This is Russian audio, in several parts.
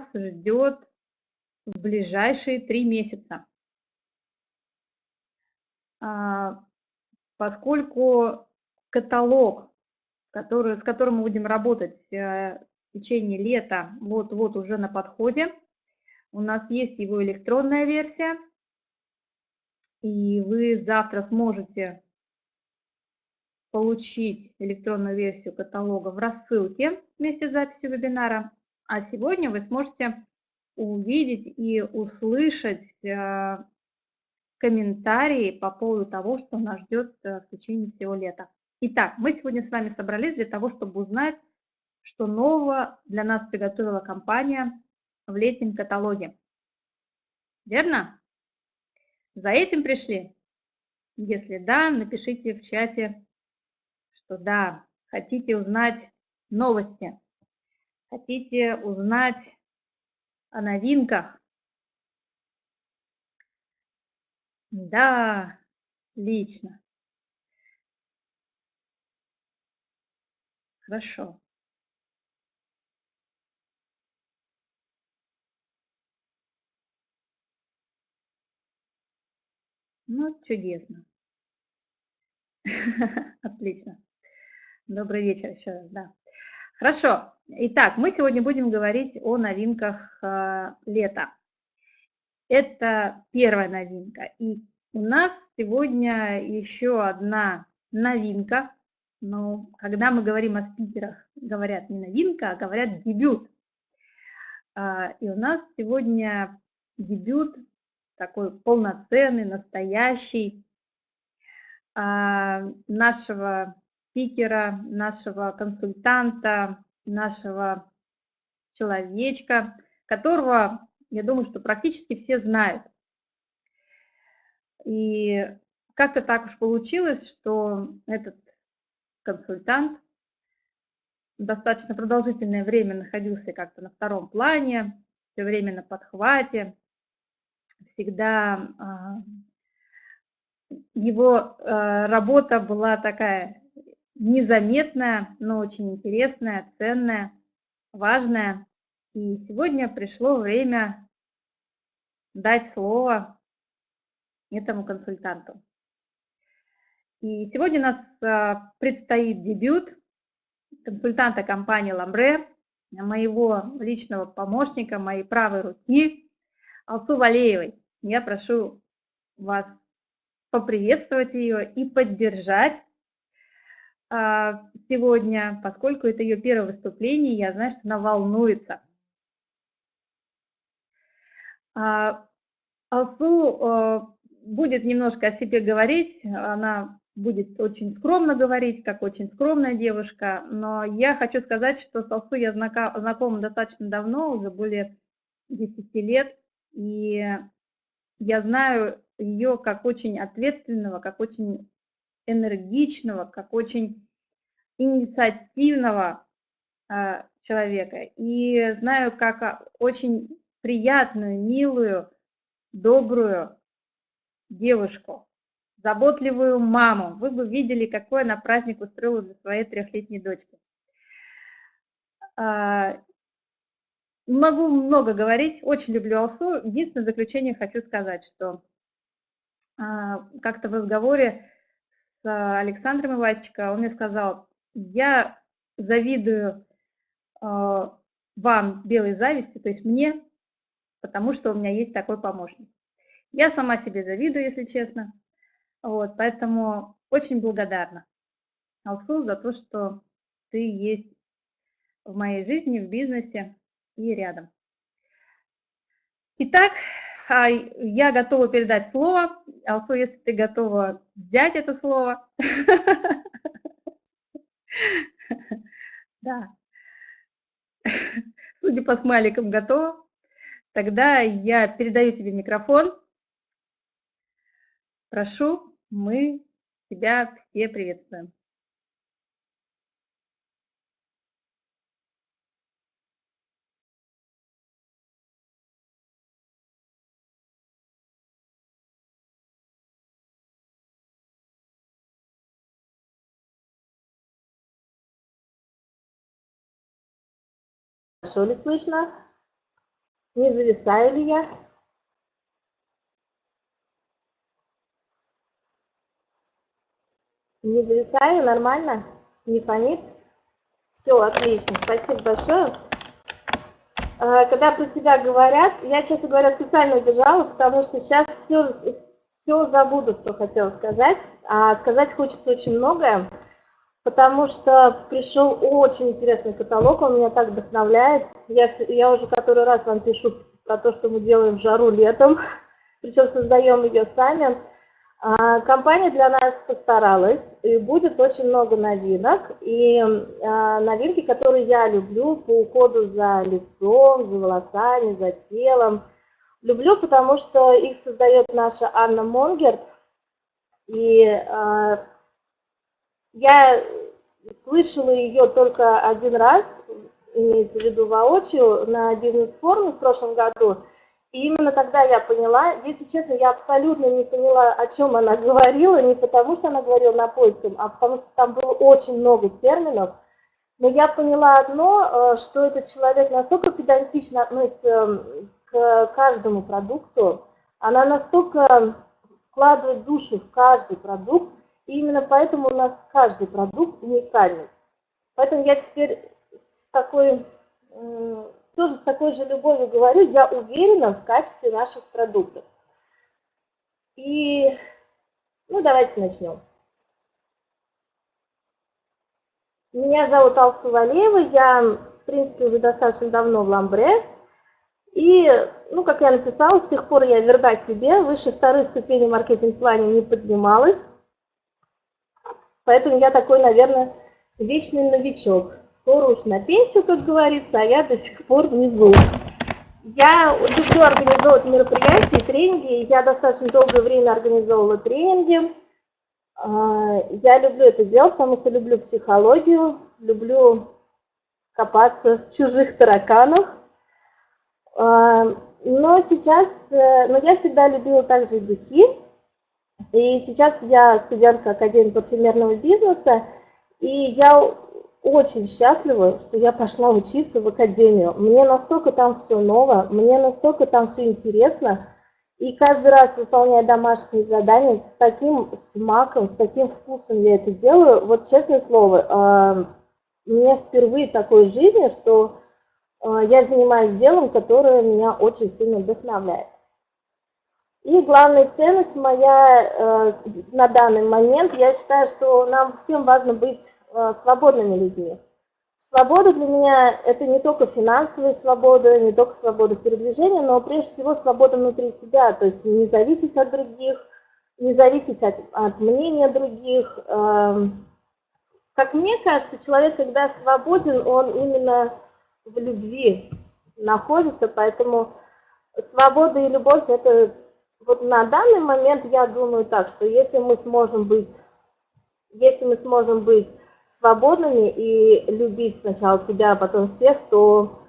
нас ждет в ближайшие три месяца. А, поскольку каталог, который, с которым мы будем работать э, в течение лета, вот-вот уже на подходе, у нас есть его электронная версия, и вы завтра сможете получить электронную версию каталога в рассылке вместе с записью вебинара. А сегодня вы сможете увидеть и услышать э, комментарии по поводу того, что нас ждет э, в течение всего лета. Итак, мы сегодня с вами собрались для того, чтобы узнать, что нового для нас приготовила компания в летнем каталоге. Верно? За этим пришли? Если да, напишите в чате, что да, хотите узнать новости, хотите узнать о новинках. Да, лично. Хорошо. Ну, чудесно. Отлично. Добрый вечер еще раз, да. Хорошо. Итак, мы сегодня будем говорить о новинках э, лета. Это первая новинка. И у нас сегодня еще одна новинка. Но когда мы говорим о спикерах, говорят не новинка, а говорят дебют. Э, и у нас сегодня дебют такой полноценный, настоящий а, нашего спикера, нашего консультанта, нашего человечка, которого, я думаю, что практически все знают. И как-то так уж получилось, что этот консультант достаточно продолжительное время находился как-то на втором плане, все время на подхвате, всегда а, его а, работа была такая незаметная, но очень интересная, ценная, важная. И сегодня пришло время дать слово этому консультанту. И сегодня у нас а, предстоит дебют консультанта компании «Ламбре», моего личного помощника, моей правой руки, Алсу Валеевой. Я прошу вас поприветствовать ее и поддержать сегодня, поскольку это ее первое выступление, я знаю, что она волнуется. А, Алсу а, будет немножко о себе говорить, она будет очень скромно говорить, как очень скромная девушка, но я хочу сказать, что с Алсу я знакома достаточно давно, уже более 10 лет, и я знаю ее как очень ответственного, как очень энергичного, как очень инициативного э, человека. И знаю как а, очень приятную, милую, добрую девушку, заботливую маму. Вы бы видели, какой она праздник устроила для своей трехлетней дочки. А, Могу много говорить, очень люблю Алсу. Единственное заключение хочу сказать, что как-то в разговоре с Александром Ивасчико он мне сказал, я завидую а, вам белой зависти, то есть мне, потому что у меня есть такой помощник. Я сама себе завидую, если честно. Вот, поэтому очень благодарна Алсу за то, что ты есть в моей жизни, в бизнесе и рядом. Итак, а, я готова передать слово. Алсу, если ты готова взять это слово. Да. Судя по смайликам, готова. Тогда я передаю тебе микрофон. Прошу, мы тебя все приветствуем. Хорошо ли слышно? Не зависаю ли я? Не зависаю, нормально? Не фонит? Все, отлично, спасибо большое. А, когда про тебя говорят, я, честно говоря, специально убежала, потому что сейчас все, все забуду, что хотела сказать. А сказать хочется очень многое, потому что пришел очень интересный каталог, он меня так вдохновляет. Я, все, я уже который раз вам пишу про то, что мы делаем в жару летом, причем создаем ее сами. А, компания для нас постаралась, и будет очень много новинок. И а, новинки, которые я люблю по уходу за лицом, за волосами, за телом. Люблю, потому что их создает наша Анна Монгерт. И а, я слышала ее только один раз, имеется в виду воочию, на бизнес-форуме в прошлом году – и именно тогда я поняла, если честно, я абсолютно не поняла, о чем она говорила, не потому что она говорила на польском, а потому что там было очень много терминов. Но я поняла одно, э, что этот человек настолько педантично относится эм, к каждому продукту, она настолько вкладывает душу в каждый продукт, и именно поэтому у нас каждый продукт уникальный. Поэтому я теперь с такой тоже с такой же любовью говорю, я уверена в качестве наших продуктов. И, ну, давайте начнем. Меня зовут Алсу Валеева, я, в принципе, уже достаточно давно в Ламбре. И, ну, как я написала, с тех пор я верна себе, выше второй ступени маркетинг-плане не поднималась. Поэтому я такой, наверное, вечный новичок скоро уж на пенсию, как говорится, а я до сих пор внизу. Я люблю организовывать мероприятия, тренинги. Я достаточно долгое время организовывала тренинги. А, я люблю это делать, потому что люблю психологию, люблю копаться в чужих тараканах. А, но сейчас, э, но я всегда любила также и духи. И сейчас я студентка Академии парфюмерного бизнеса, и я очень счастлива, что я пошла учиться в академию. Мне настолько там все ново, мне настолько там все интересно. И каждый раз, выполняя домашние задания, с таким смаком, с таким вкусом я это делаю. Вот честное слово, а, мне впервые такой жизни, что а, я занимаюсь делом, которое меня очень сильно вдохновляет. И главная ценность моя э, на данный момент, я считаю, что нам всем важно быть Э, свободными людьми. Свобода для меня – это не только финансовая свобода, не только свобода в передвижении, но прежде всего свобода внутри тебя, то есть не зависеть от других, не зависеть от, от мнения других. Эм, как мне кажется, человек, когда свободен, он именно в любви находится, поэтому свобода и любовь – это вот на данный момент я думаю так, что если мы сможем быть, если мы сможем быть свободными и любить сначала себя, а потом всех, то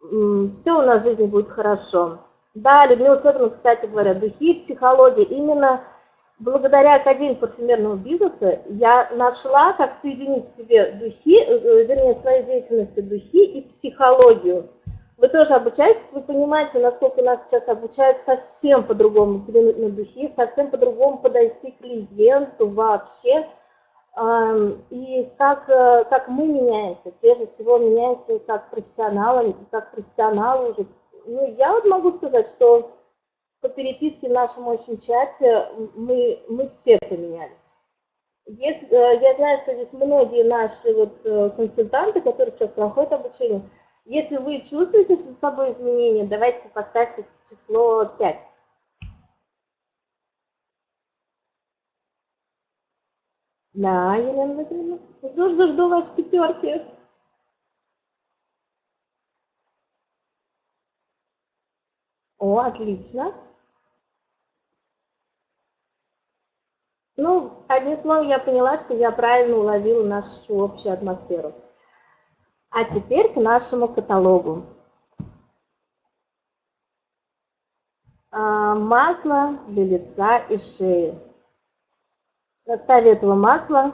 все у нас в жизни будет хорошо. Да, Людмила Федоровна, кстати говоря, духи, психология. Именно благодаря Академии парфюмерного бизнеса я нашла, как соединить в себе духи, э, вернее, своей деятельности духи и психологию. Вы тоже обучаетесь, вы понимаете, насколько нас сейчас обучают совсем по-другому взглянуть на духи, совсем по-другому подойти к клиенту вообще – и как, э, как мы меняемся, прежде всего меняемся как профессионалы, как профессионалы уже. Ну, я вот могу сказать, что по переписке в нашем общем чате мы, мы все поменялись. Если, э, я знаю, что здесь многие наши вот э, консультанты, которые сейчас проходят обучение, если вы чувствуете что с собой изменения, давайте поставьте число 5. Да, Елена Владимировна. Жду, жду, жду ваши пятерки. О, отлично. Ну, одним словом, я поняла, что я правильно уловила нашу общую атмосферу. А теперь к нашему каталогу. А, масло для лица и шеи. В составе этого масла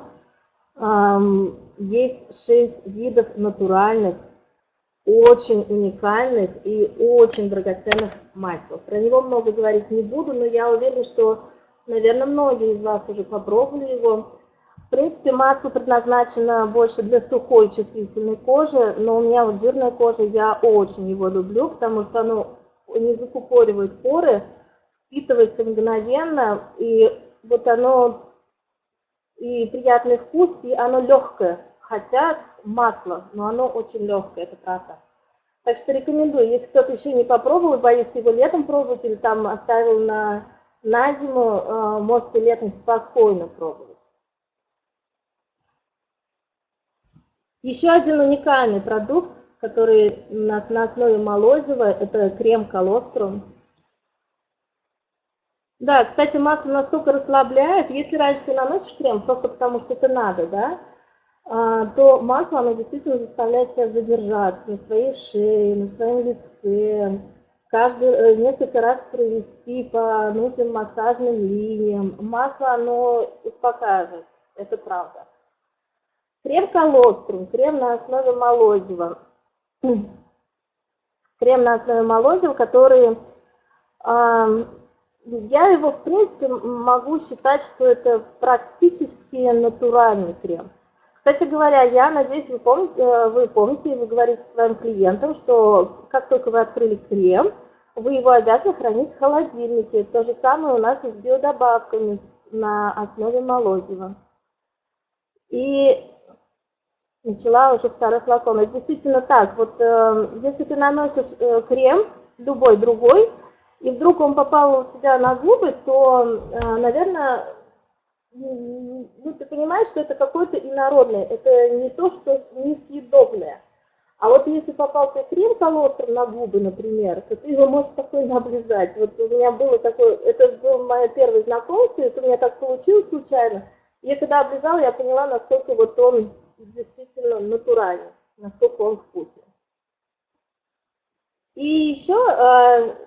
есть 6 видов натуральных очень уникальных и очень драгоценных масел. Про него много говорить не буду, но я уверена, что, наверное, многие из вас уже попробовали его. В принципе, масло предназначено больше для сухой чувствительной кожи, но у меня вот жирная кожа, я очень его люблю, потому что оно не закупоривает поры, впитывается мгновенно, и вот оно и приятный вкус, и оно легкое, хотя масло, но оно очень легкое, это правда. Так что рекомендую, если кто-то еще не попробовал и боится его летом пробовать или там оставил на, на зиму, э, можете летом спокойно пробовать. Еще один уникальный продукт, который у нас на основе молозива, это крем колострум. Да, кстати, масло настолько расслабляет, если раньше ты наносишь крем просто потому, что это надо, да, а, то масло, оно действительно заставляет тебя задержаться на своей шее, на своем лице, каждый, э, несколько раз провести по нужным массажным линиям. Масло, оно успокаивает, это правда. Крем колострум, крем на основе молозива. Крем на основе молозива, который, я его, в принципе, могу считать, что это практически натуральный крем. Кстати говоря, я надеюсь, вы помните, э, вы помните, вы говорите своим клиентам, что как только вы открыли крем, вы его обязаны хранить в холодильнике. То же самое у нас и с биодобавками на основе молозива. И начала уже второй флакон. Это действительно так. Вот э, если ты наносишь э, крем, любой другой, и вдруг он попал у тебя на губы, то, э, наверное, ну, ты понимаешь, что это какое-то инородное, это не то, что несъедобное. А вот если попался крем колостром на губы, например, то ты его можешь спокойно облизать. Вот у меня было такое, это было мое первое знакомство, это у меня так получилось случайно. Я когда облизала, я поняла, насколько вот он действительно натуральный, насколько он вкусный. И еще э,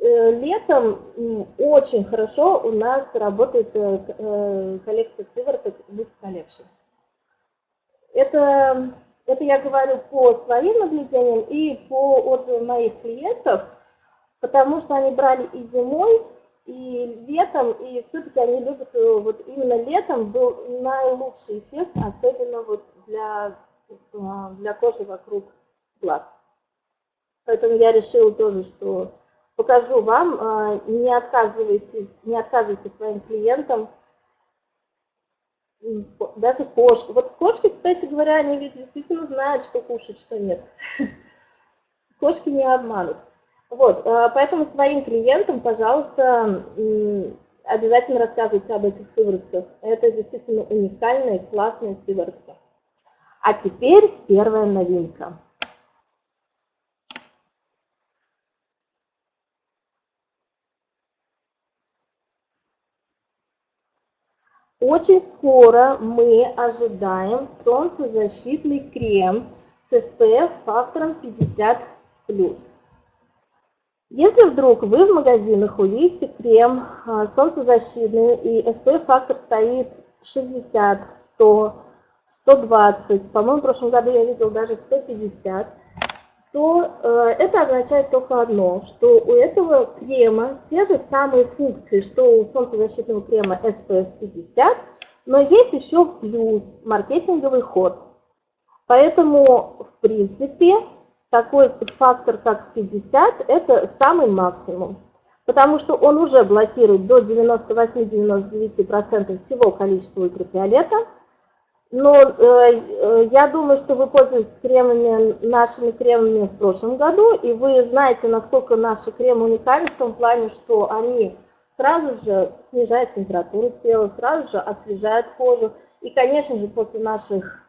Э, летом очень хорошо у нас работает э, э, коллекция сывороток Lux Collection. Это, это я говорю по своим наблюдениям и по отзывам моих клиентов, потому что они брали и зимой, и летом, и все-таки они любят, вот именно летом был наилучший эффект, особенно вот для, для кожи вокруг глаз. Поэтому я решила тоже, что покажу вам, а, не отказывайтесь, не отказывайте своим клиентам, даже кошки. Вот кошки, кстати говоря, они ведь действительно знают, что кушать, что нет. Кошки не обманут. Вот, а, поэтому своим клиентам, пожалуйста, обязательно рассказывайте об этих сыворотках. Это действительно уникальная, классная сыворотка. А теперь первая новинка. Очень скоро мы ожидаем солнцезащитный крем с SPF фактором 50+. Если вдруг вы в магазинах увидите крем а, солнцезащитный и SPF фактор стоит 60, 100, 120, по-моему в прошлом году я видел даже 150, то э, это означает только одно, что у этого крема те же самые функции, что у солнцезащитного крема SPF 50, но есть еще плюс, маркетинговый ход. Поэтому, в принципе, такой фактор, как 50, это самый максимум. Потому что он уже блокирует до 98-99% всего количества ультрафиолета, но э, э, я думаю, что вы пользуетесь кремами, нашими кремами в прошлом году, и вы знаете, насколько наши кремы уникальны в том плане, что они сразу же снижают температуру тела, сразу же освежают кожу. И, конечно же, после наших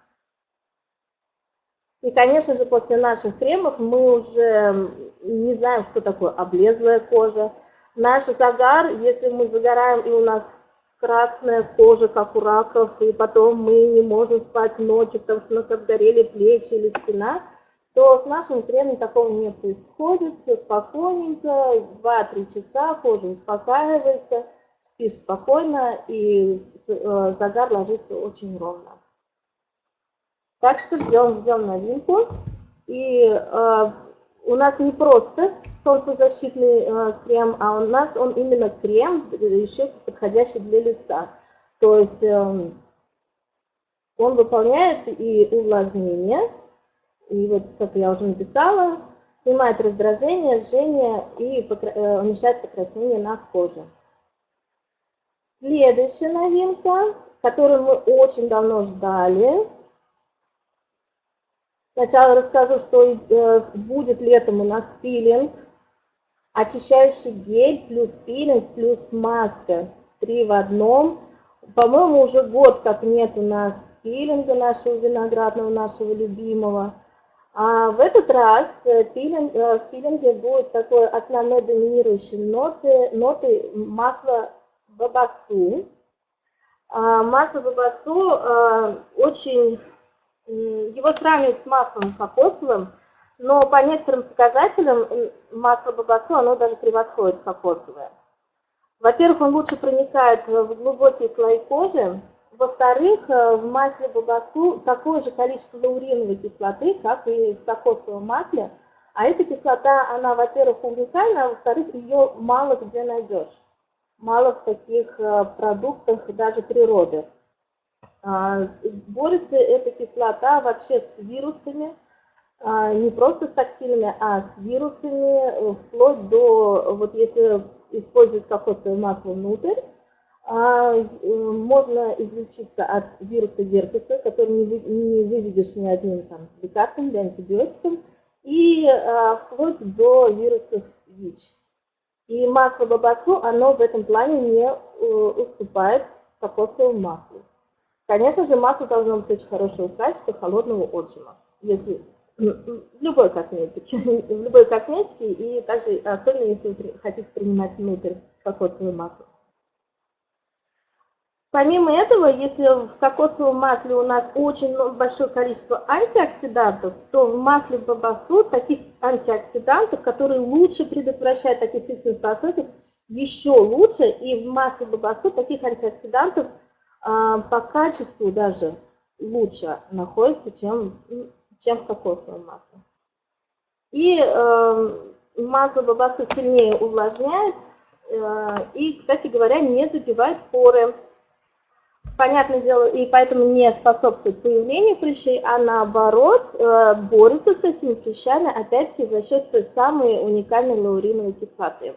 и, конечно же, после наших кремов мы уже не знаем, что такое облезлая кожа. Наш загар, если мы загораем и у нас красная кожа, как у раков, и потом мы не можем спать ночью, потому что у нас обгорели плечи или спина, то с нашим кремом такого не происходит, все спокойненько, 2-3 часа кожа успокаивается, спишь спокойно, и э, загар ложится очень ровно. Так что ждем, ждем новинку. И э, у нас не просто солнцезащитный э, крем, а у нас он именно крем, еще подходящий для лица. То есть э, он выполняет и увлажнение, и вот, как я уже написала, снимает раздражение, жжение и покра... уменьшает покраснение на коже. Следующая новинка, которую мы очень давно ждали, Сначала расскажу, что э, будет летом у нас пилинг, очищающий гель плюс пилинг плюс маска. Три в одном. По-моему, уже год как нет у нас пилинга нашего виноградного, нашего любимого. А в этот раз э, пилинг, э, в пилинге будет такой основной доминирующей ноты, ноты масла бабасу. А масло бабасу очень его сравнивают с маслом кокосовым, но по некоторым показателям масло бабасу, оно даже превосходит кокосовое. Во-первых, он лучше проникает в глубокие слои кожи. Во-вторых, э, в масле бабасу такое же количество лауриновой кислоты, как и в кокосовом масле. А эта кислота, она, во-первых, уникальна, а во-вторых, ее мало где найдешь. Мало в таких э, продуктах даже природы. А, борется эта кислота вообще с вирусами, а, не просто с токсинами, а с вирусами, э, вплоть до, вот если использовать кокосовое масло внутрь, а, э, можно излечиться от вируса герпеса, который не, выведешь ни одним там, лекарством или антибиотиком, и вплоть до вирусов ВИЧ. И масло бабасу, оно в этом плане не э, уступает кокосовому маслу. Конечно же, масло должно быть очень хорошего качества, холодного отжима. Если в любой косметике, в любой косметике, и также, особенно если вы хотите принимать внутрь кокосовое масло. Помимо этого, если в кокосовом масле у нас очень большое количество антиоксидантов, то в масле бабасу таких антиоксидантов, которые лучше предотвращают окислительные процессы, еще лучше. И в масле бабасу таких антиоксидантов – по качеству даже лучше находится, чем, чем в кокосовом масле. И э, масло бабасу сильнее увлажняет э, и, кстати говоря, не забивает поры. Понятное дело, и поэтому не способствует появлению прыщей, а наоборот э, борется с этими прыщами, опять-таки, за счет той самой уникальной лауриновой кислоты.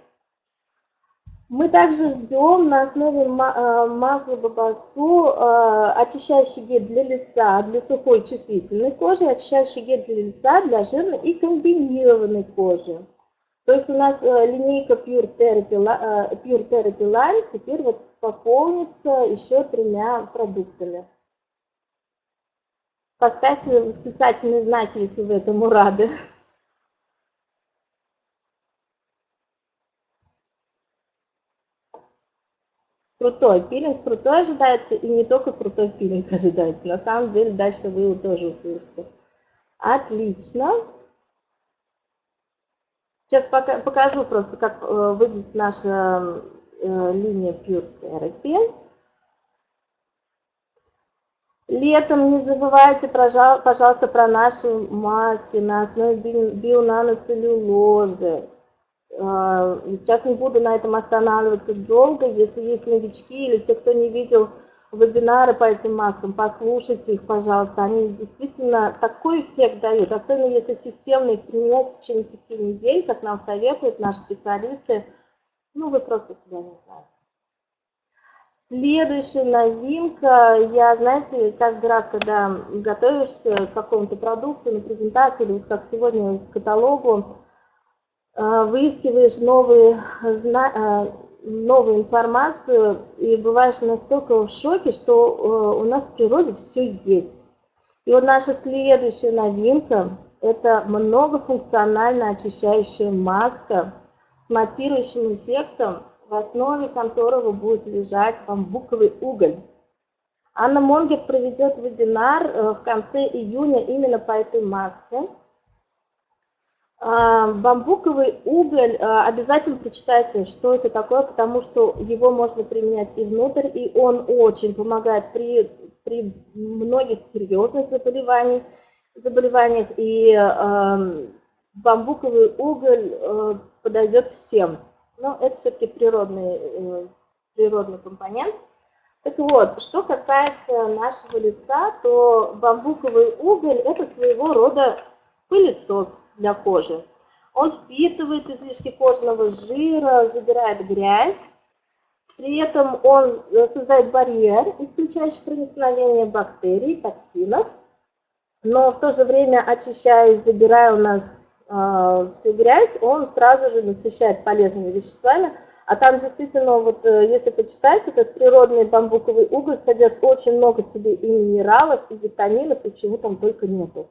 Мы также ждем на основе э, масла бабасу э, очищающий гель для лица, для сухой чувствительной кожи, очищающий гель для лица, для жирной и комбинированной кожи. То есть у нас э, линейка Pure Therapy, Pure Therapy Line теперь вот пополнится еще тремя продуктами. Поставьте восклицательные знаки, если вы этому рады. Крутой пилинг, крутой ожидается, и не только крутой пилинг ожидается. На самом деле дальше вы его тоже услышите. Отлично. Сейчас покажу просто, как э, выглядит наша э, линия Pure Therapy. Летом не забывайте, пожалуйста, про наши маски на основе бионаноцеллюлозы. А, сейчас не буду на этом останавливаться долго. Если есть новички или те, кто не видел вебинары по этим маскам, послушайте их, пожалуйста. Они действительно такой эффект дают, особенно если системно их применять в течение пяти недель, как нам советуют наши специалисты. Ну, вы просто себя не знаете. Следующая новинка, я, знаете, каждый раз, когда готовишься к какому-то продукту на презентации, или вот как сегодня к каталогу, Э, выискиваешь новые, э, новую информацию и бываешь настолько в шоке, что э, у нас в природе все есть. И вот наша следующая новинка – это многофункционально очищающая маска с матирующим эффектом, в основе которого будет лежать бамбуковый уголь. Анна Монгер проведет вебинар в конце июня именно по этой маске – бамбуковый уголь, а, обязательно прочитайте, что это такое, потому что его можно применять и внутрь, и он очень помогает при, при многих серьезных заболеваниях. заболеваниях, и э, бамбуковый уголь э, подойдет всем. Но это все-таки природный, э, природный компонент. Так вот, что касается нашего лица, то бамбуковый уголь – это своего рода пылесос для кожи. Он впитывает излишки кожного жира, забирает грязь, при этом он э, создает барьер, исключающий проникновение бактерий, токсинов, но в то же время, очищая и забирая у нас э, всю грязь, он сразу же насыщает полезными веществами, а там действительно, вот э, если почитать, этот природный бамбуковый уголь содержит очень много себе и минералов, и витаминов, и чего там только нету.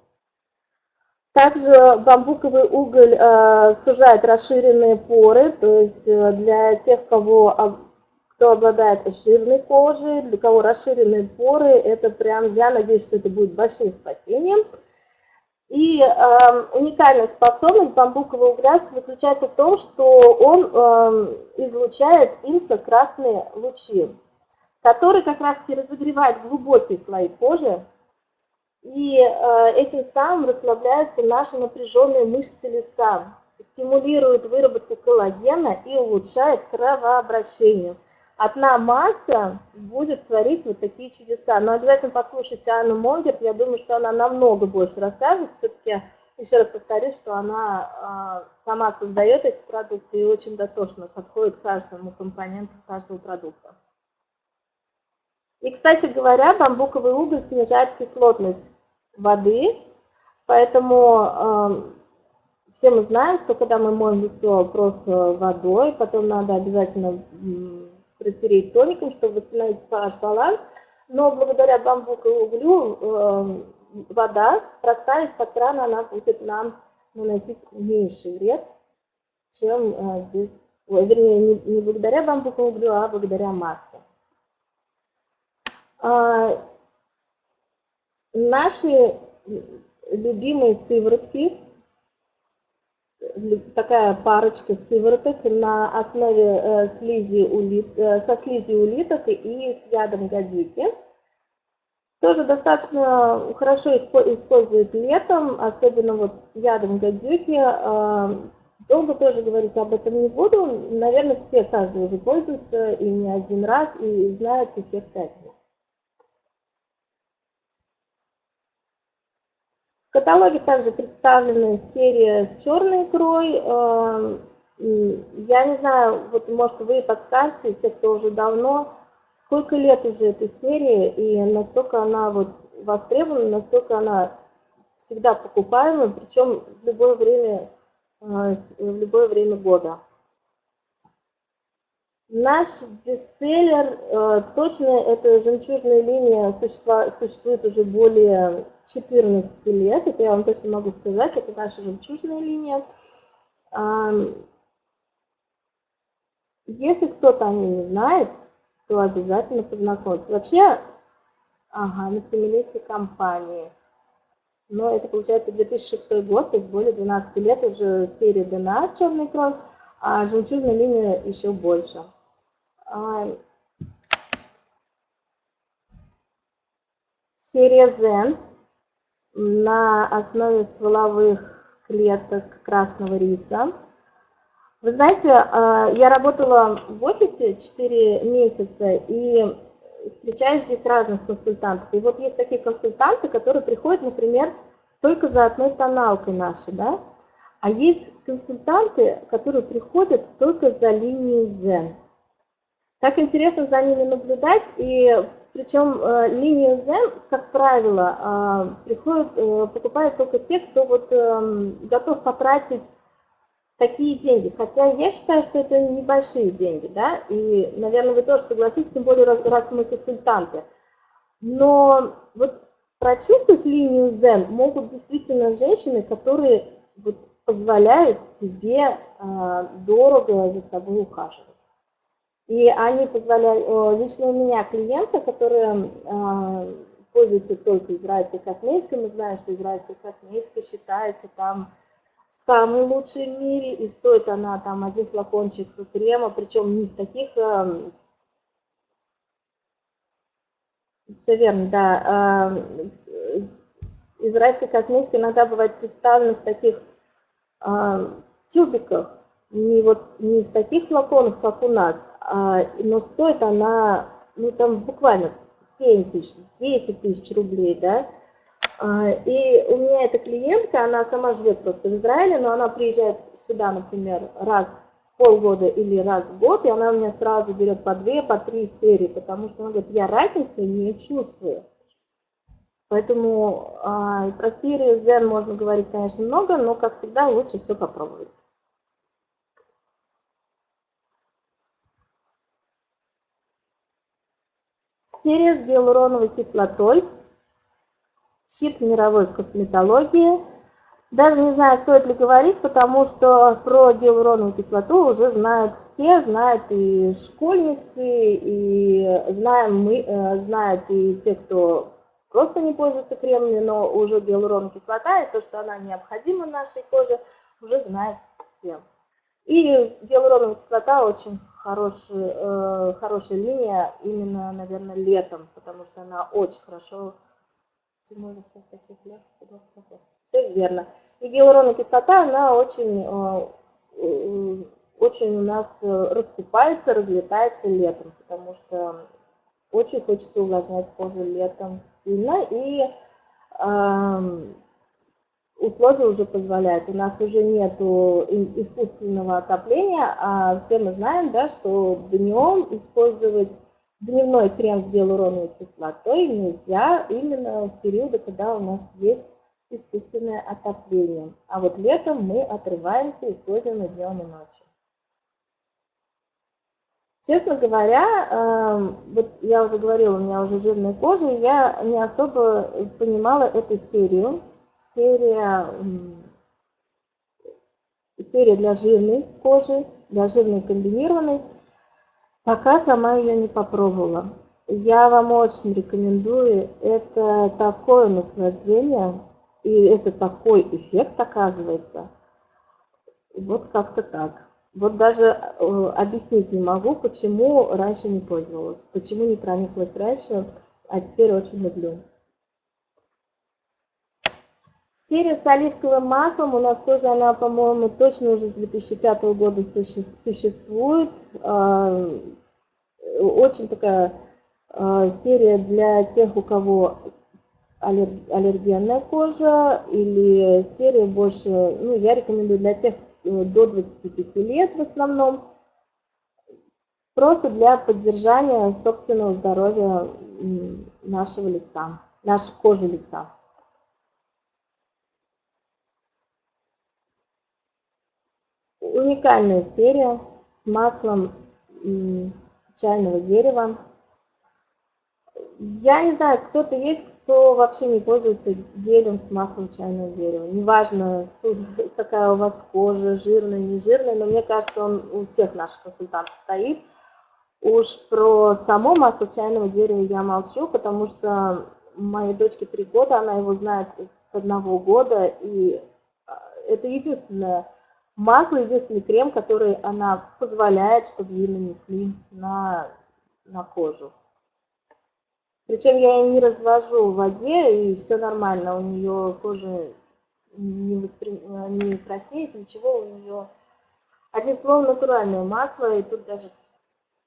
Также бамбуковый уголь э, сужает расширенные поры, то есть э, для тех, кого, кто обладает жирной кожей, для кого расширенные поры, это прям, я надеюсь, что это будет большим спасением. И э, уникальная способность бамбукового угля заключается в том, что он э, излучает инфракрасные лучи, которые как раз и разогревают глубокие слои кожи, и э, этим самым расслабляются наши напряженные мышцы лица, стимулирует выработку коллагена и улучшает кровообращение. Одна маска будет творить вот такие чудеса. Но обязательно послушайте Анну Монгерт, я думаю, что она намного больше расскажет. Все-таки, еще раз повторюсь, что она э, сама создает эти продукты и очень дотошно подходит к каждому компоненту каждого продукта. И, кстати говоря, бамбуковый уголь снижает кислотность воды, поэтому э, все мы знаем, что когда мы моем лицо просто водой, потом надо обязательно протереть тоником, чтобы восстановить pH баланс, но благодаря бамбуковому углю э, вода, простая из-под крана, она будет нам наносить меньший вред, чем э, без, вернее, не, не благодаря бамбуковому углю, а благодаря маске. А, наши любимые сыворотки, такая парочка сывороток на основе э, слизи улит, э, со слизи улиток и с ядом гадюки. Тоже достаточно хорошо используют летом, особенно вот с ядом гадюки. А, долго тоже говорить об этом не буду. Наверное, все, каждый уже пользуется и не один раз, и знает эффект этого. В каталоге также представлены серия с черной икрой. Эм, я не знаю, вот может вы подскажете, те, кто уже давно, сколько лет уже этой серии, и настолько она вот востребована, настолько она всегда покупаемая, причем в любое время, э, в любое время года. Наш бестселлер, э, точно эта жемчужная линия существует уже более 14 лет, это я вам точно могу сказать, это наша жемчужная линия. Если кто-то о ней не знает, то обязательно познакомиться. Вообще, ага, на семилетие компании. Но это получается 2006 год, то есть более 12 лет уже серия ДНА с черной кровью, а жемчужная линия еще больше. Серия Zen на основе стволовых клеток красного риса. Вы знаете, а, я работала в офисе 4 месяца и встречаю здесь разных консультантов. И вот есть такие консультанты, которые приходят, например, только за одной тоналкой нашей, да? А есть консультанты, которые приходят только за линией Zen. Так интересно за ними наблюдать, и причем э, линию Zen, как правило, э, приходят, э, покупают только те, кто вот эм, готов потратить такие деньги. Хотя я считаю, что это небольшие деньги, да, и, наверное, вы тоже согласитесь, тем более, раз, раз мы консультанты. Но вот прочувствовать линию Zen могут действительно женщины, которые вот позволяют себе дорого за собой ухаживать. И они позволяют, лично у меня клиенты, которые а, пользуются только израильской косметикой, мы знаем, что израильская косметика считается там самой лучшей в мире, и стоит она там один флакончик крема, причем не в таких... А, Все верно, да. А, израильская косметика иногда бывает представлена в таких э, тюбиках, не, вот, не в таких флаконах, как у нас, но стоит она, ну там буквально 7 тысяч, 10 тысяч рублей, да, а, и у меня эта клиентка, она сама живет просто в Израиле, но она приезжает сюда, например, раз в полгода или раз в год, и она у меня сразу берет по две, по три серии, потому что она говорит, я разницы не чувствую. Поэтому а, про серию Zen можно говорить, конечно, много, но, как всегда, лучше все попробовать. Серия с гиалуроновой кислотой – хит мировой косметологии. Даже не знаю, стоит ли говорить, потому что про гиалуроновую кислоту уже знают все, знают и школьницы, и знаем мы, э, знают и те, кто просто не пользуется кремами, но уже гиалуроновая кислота, и то, что она необходима нашей коже, уже знают все. И гиалуроновая кислота очень хорошая, э, хорошая линия именно, наверное, летом, потому что она очень хорошо Тимура всех таких лет. Все верно. И гиалуроновая кислота, она очень, э, очень у нас э, раскупается, разлетается летом, потому что очень хочется увлажнять кожу летом сильно, и э, условия уже позволяют. У нас уже нет искусственного отопления, а все мы знаем, да, что днем использовать Дневной крем с гиалуроновой кислотой нельзя именно в периоды, когда у нас есть искусственное отопление. А вот летом мы отрываемся используем и днем и ночью. Честно говоря, эм, вот я уже говорила, у меня уже жирная кожа, и я не особо понимала эту серию. Серия, серия для жирной кожи, для жирной комбинированной. Пока сама ее не попробовала. Я вам очень рекомендую. Это такое наслаждение, и это такой эффект оказывается. Вот как-то так. Вот даже э, объяснить не могу, почему раньше не пользовалась, почему не прониклась раньше, а теперь очень люблю. Серия с оливковым маслом у нас тоже, она, по-моему, точно уже с 2005 года существует. А, очень такая а, серия для тех, у кого аллергенная кожа, или серия больше, ну, я рекомендую для тех э, до 25 лет в основном, просто для поддержания собственного здоровья нашего лица, нашей кожи лица. Уникальная серия с маслом чайного дерева. Я не знаю, кто-то есть, кто вообще не пользуется гелем с маслом чайного дерева. Неважно, какая у вас кожа, жирная, не жирная, но мне кажется, он у всех наших консультантов стоит. Уж про само масло чайного дерева я молчу, потому что моей дочке три года, она его знает с одного года, и а, это единственное Масло единственный крем, который она позволяет, чтобы ей нанесли на, на кожу. Причем я ее не развожу в воде, и все нормально. У нее кожа не, воспри... не краснеет, ничего. У нее, одним словом, натуральное масло. И тут даже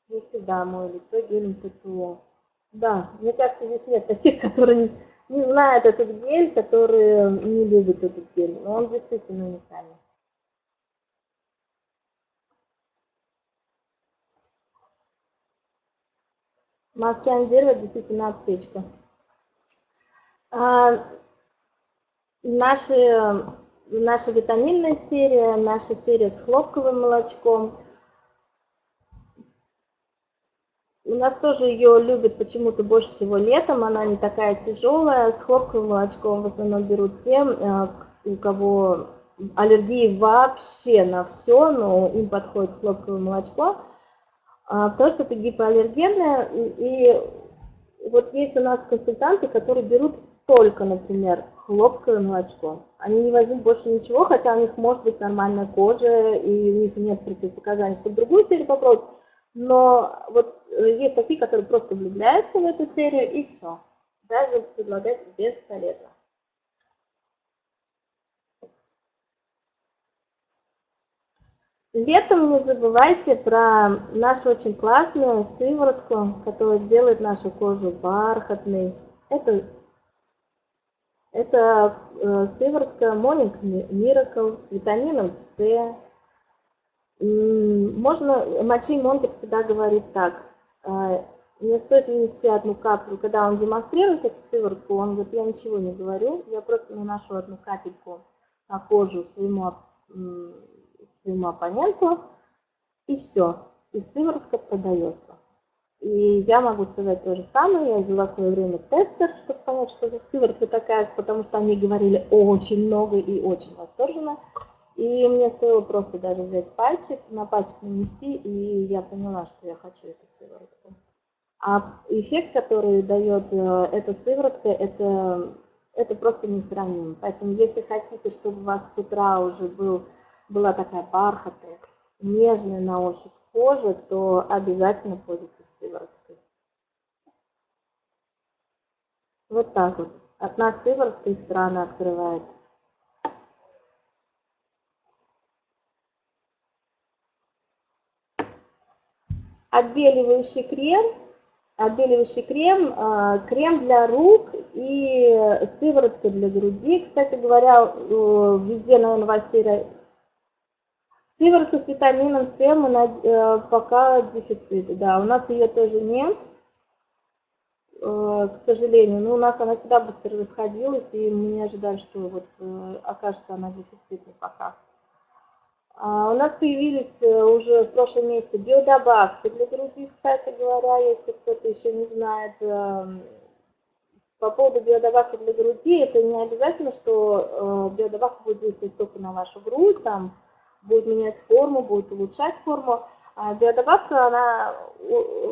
не всегда мое лицо гелем ПТО. Да, мне кажется, здесь нет таких, которые не знают этот гель, которые не любят этот гель. Но он действительно уникальный. Дерево действительно аптечка. А, наши, наша витаминная серия, наша серия с хлопковым молочком. У нас тоже ее любят почему-то больше всего летом, она не такая тяжелая. С хлопковым молочком в основном берут те, э, у кого аллергии вообще на все, но им подходит хлопковое молочко. А, потому что это гипоаллергенное. И вот есть у нас консультанты, которые берут только, например, хлопковое молочко. Они не возьмут больше ничего, хотя у них может быть нормальная кожа, и у них нет противопоказаний, чтобы другую серию попробовать. Но вот э, есть такие, которые просто влюбляются в эту серию, и все. Даже предлагать бесполезно. Летом не забывайте про нашу очень классную сыворотку, которая делает нашу кожу бархатной. Это, это э, сыворотка Morning Miracle с витамином С. Можно, Мачи Монгер всегда говорит так, э, мне стоит нанести одну каплю, когда он демонстрирует эту сыворотку, он говорит, я ничего не говорю, я просто наношу одну капельку на кожу своему своему оппоненту, и все. И сыворотка продается. И я могу сказать то же самое, я взяла в свое время тестер, чтобы понять, что за сыворотка такая, потому что они говорили очень много и очень восторженно. И мне стоило просто даже взять пальчик, на пальчик нанести, и я поняла, что я хочу эту сыворотку. А эффект, который дает э, эта сыворотка, это, это просто несравнимо. Поэтому если хотите, чтобы у вас с утра уже был была такая бархатная, нежная на ощупь кожа, то обязательно пользуйтесь сывороткой. Вот так вот. Одна сыворотка из страны открывает. Отбеливающий крем. Отбеливающий крем, а, крем для рук и сыворотка для груди. Кстати говоря, везде, наверное, во всей Сыворотка с витамином С мы э, пока дефицит. Да, у нас ее тоже нет, э, к сожалению. Но у нас она всегда быстро расходилась, и мы не ожидаем, что вот э, окажется она дефицитной пока. А у нас появились уже в прошлом месяце биодобавки для груди, кстати говоря, если кто-то еще не знает. По поводу биодобавки для груди, это не обязательно, что биодобавка будет действовать только на вашу грудь, там, будет менять форму, будет улучшать форму. А биодобавка, она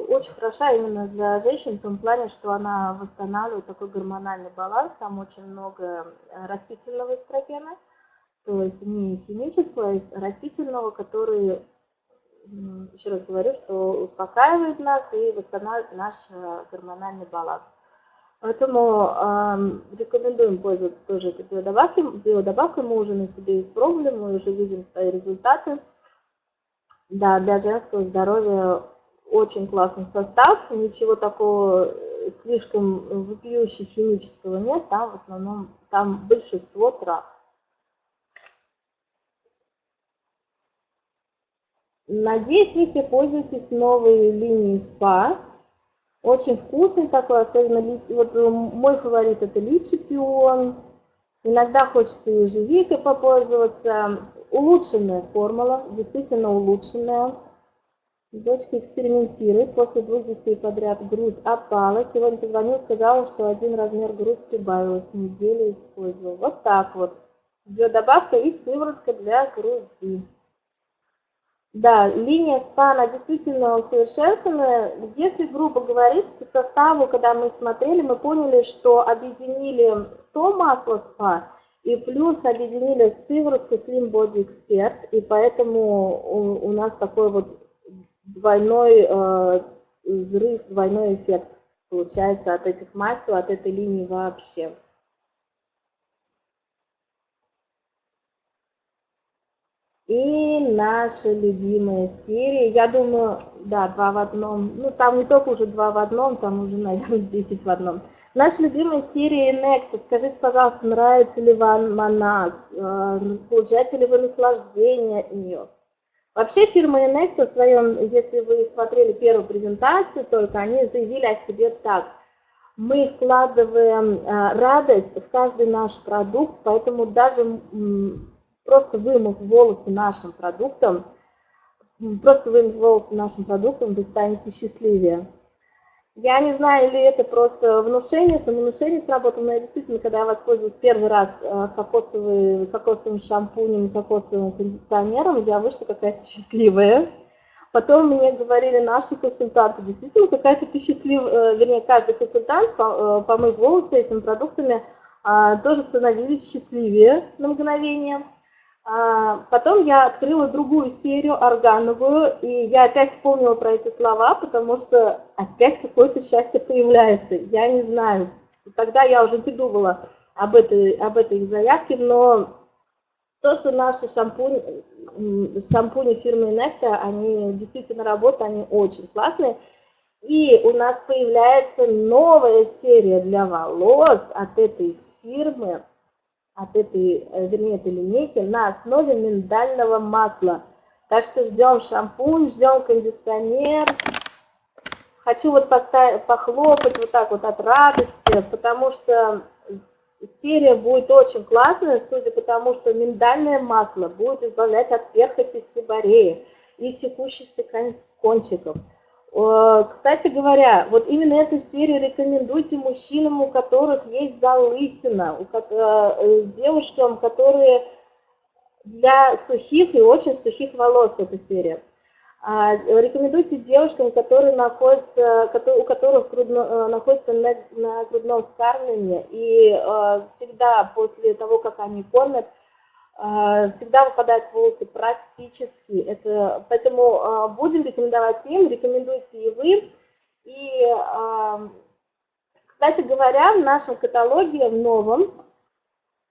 очень хороша именно для женщин в том плане, что она восстанавливает такой гормональный баланс, там очень много растительного эстрогена, то есть не химического, а растительного, который, еще раз говорю, что успокаивает нас и восстанавливает наш э, гормональный баланс. Поэтому э, рекомендуем пользоваться тоже этой биодобавкой. Биодобавкой мы уже на себе испробовали, мы уже видим свои результаты. Да, для женского здоровья очень классный состав, ничего такого слишком вопиющего химического нет, там в основном там большинство трав. Надеюсь, вы все пользуетесь новой линией СПА. Очень вкусный такой, особенно вот э, мой фаворит это личи пион. Иногда хочется и ежевикой попользоваться. Улучшенная формула, действительно улучшенная. Дочка экспериментирует. После двух детей подряд грудь опала. Сегодня позвонила, сказала, что один размер грудь прибавилась. Неделю использовал. Вот так вот. Биодобавка и сыворотка для груди. Да, линия СПА, она действительно усовершенствованная. Если грубо говорить, по составу, когда мы смотрели, мы поняли, что объединили то масло СПА и плюс объединили сыворотку Slim Body Expert, и поэтому у, у нас такой вот двойной э, взрыв, двойной эффект получается от этих масел, от этой линии вообще. И наша любимая серия, я думаю, да, два в одном, ну там не только уже два в одном, там уже, наверное, 10 в одном. Наша любимая серия Nectar, скажите, пожалуйста, нравится ли вам она, э, получаете ли вы наслаждение от нее? Вообще фирма Nectar в своем, если вы смотрели первую презентацию только, они заявили о себе так. Мы вкладываем э, радость в каждый наш продукт, поэтому даже просто вымыв волосы нашим продуктом, просто вымыв волосы нашим продуктом, вы станете счастливее. Я не знаю, ли это просто внушение, самовнушение сработало, но я действительно, когда я воспользовалась первый раз э, кокосовый, кокосовым шампунем, кокосовым кондиционером, я вышла какая-то счастливая. Потом мне говорили наши консультанты, действительно, какая-то ты счастливая, э, вернее, каждый консультант, э, помыв волосы этими продуктами, а, тоже становились счастливее на мгновение. А, потом я открыла другую серию, органовую, и я опять вспомнила про эти слова, потому что опять какое-то счастье появляется. Я не знаю. Тогда я уже не думала об этой, об этой заявке, но то, что наши шампунь, шампуни фирмы Necta, они действительно работают, они очень классные. И у нас появляется новая серия для волос от этой фирмы, от этой, э, вернее, этой линейки на основе миндального масла. Так что ждем шампунь, ждем кондиционер. Хочу вот поставить, похлопать вот так вот от радости, потому что серия будет очень классная, судя по тому, что миндальное масло будет избавлять от перхоти сибареи и секущихся кончиков. Кстати говоря, вот именно эту серию рекомендуйте мужчинам, у которых есть залысина, у э, девушкам, которые для сухих и очень сухих волос эта серия. А, рекомендуйте девушкам, которые находятся, у которых грудно, э, находятся на, на грудном вскармливании и э, всегда после того, как они кормят, э, всегда выпадают волосы практически. Это, поэтому будем рекомендовать им, рекомендуйте и вы. И, кстати говоря, в нашем каталоге, в новом,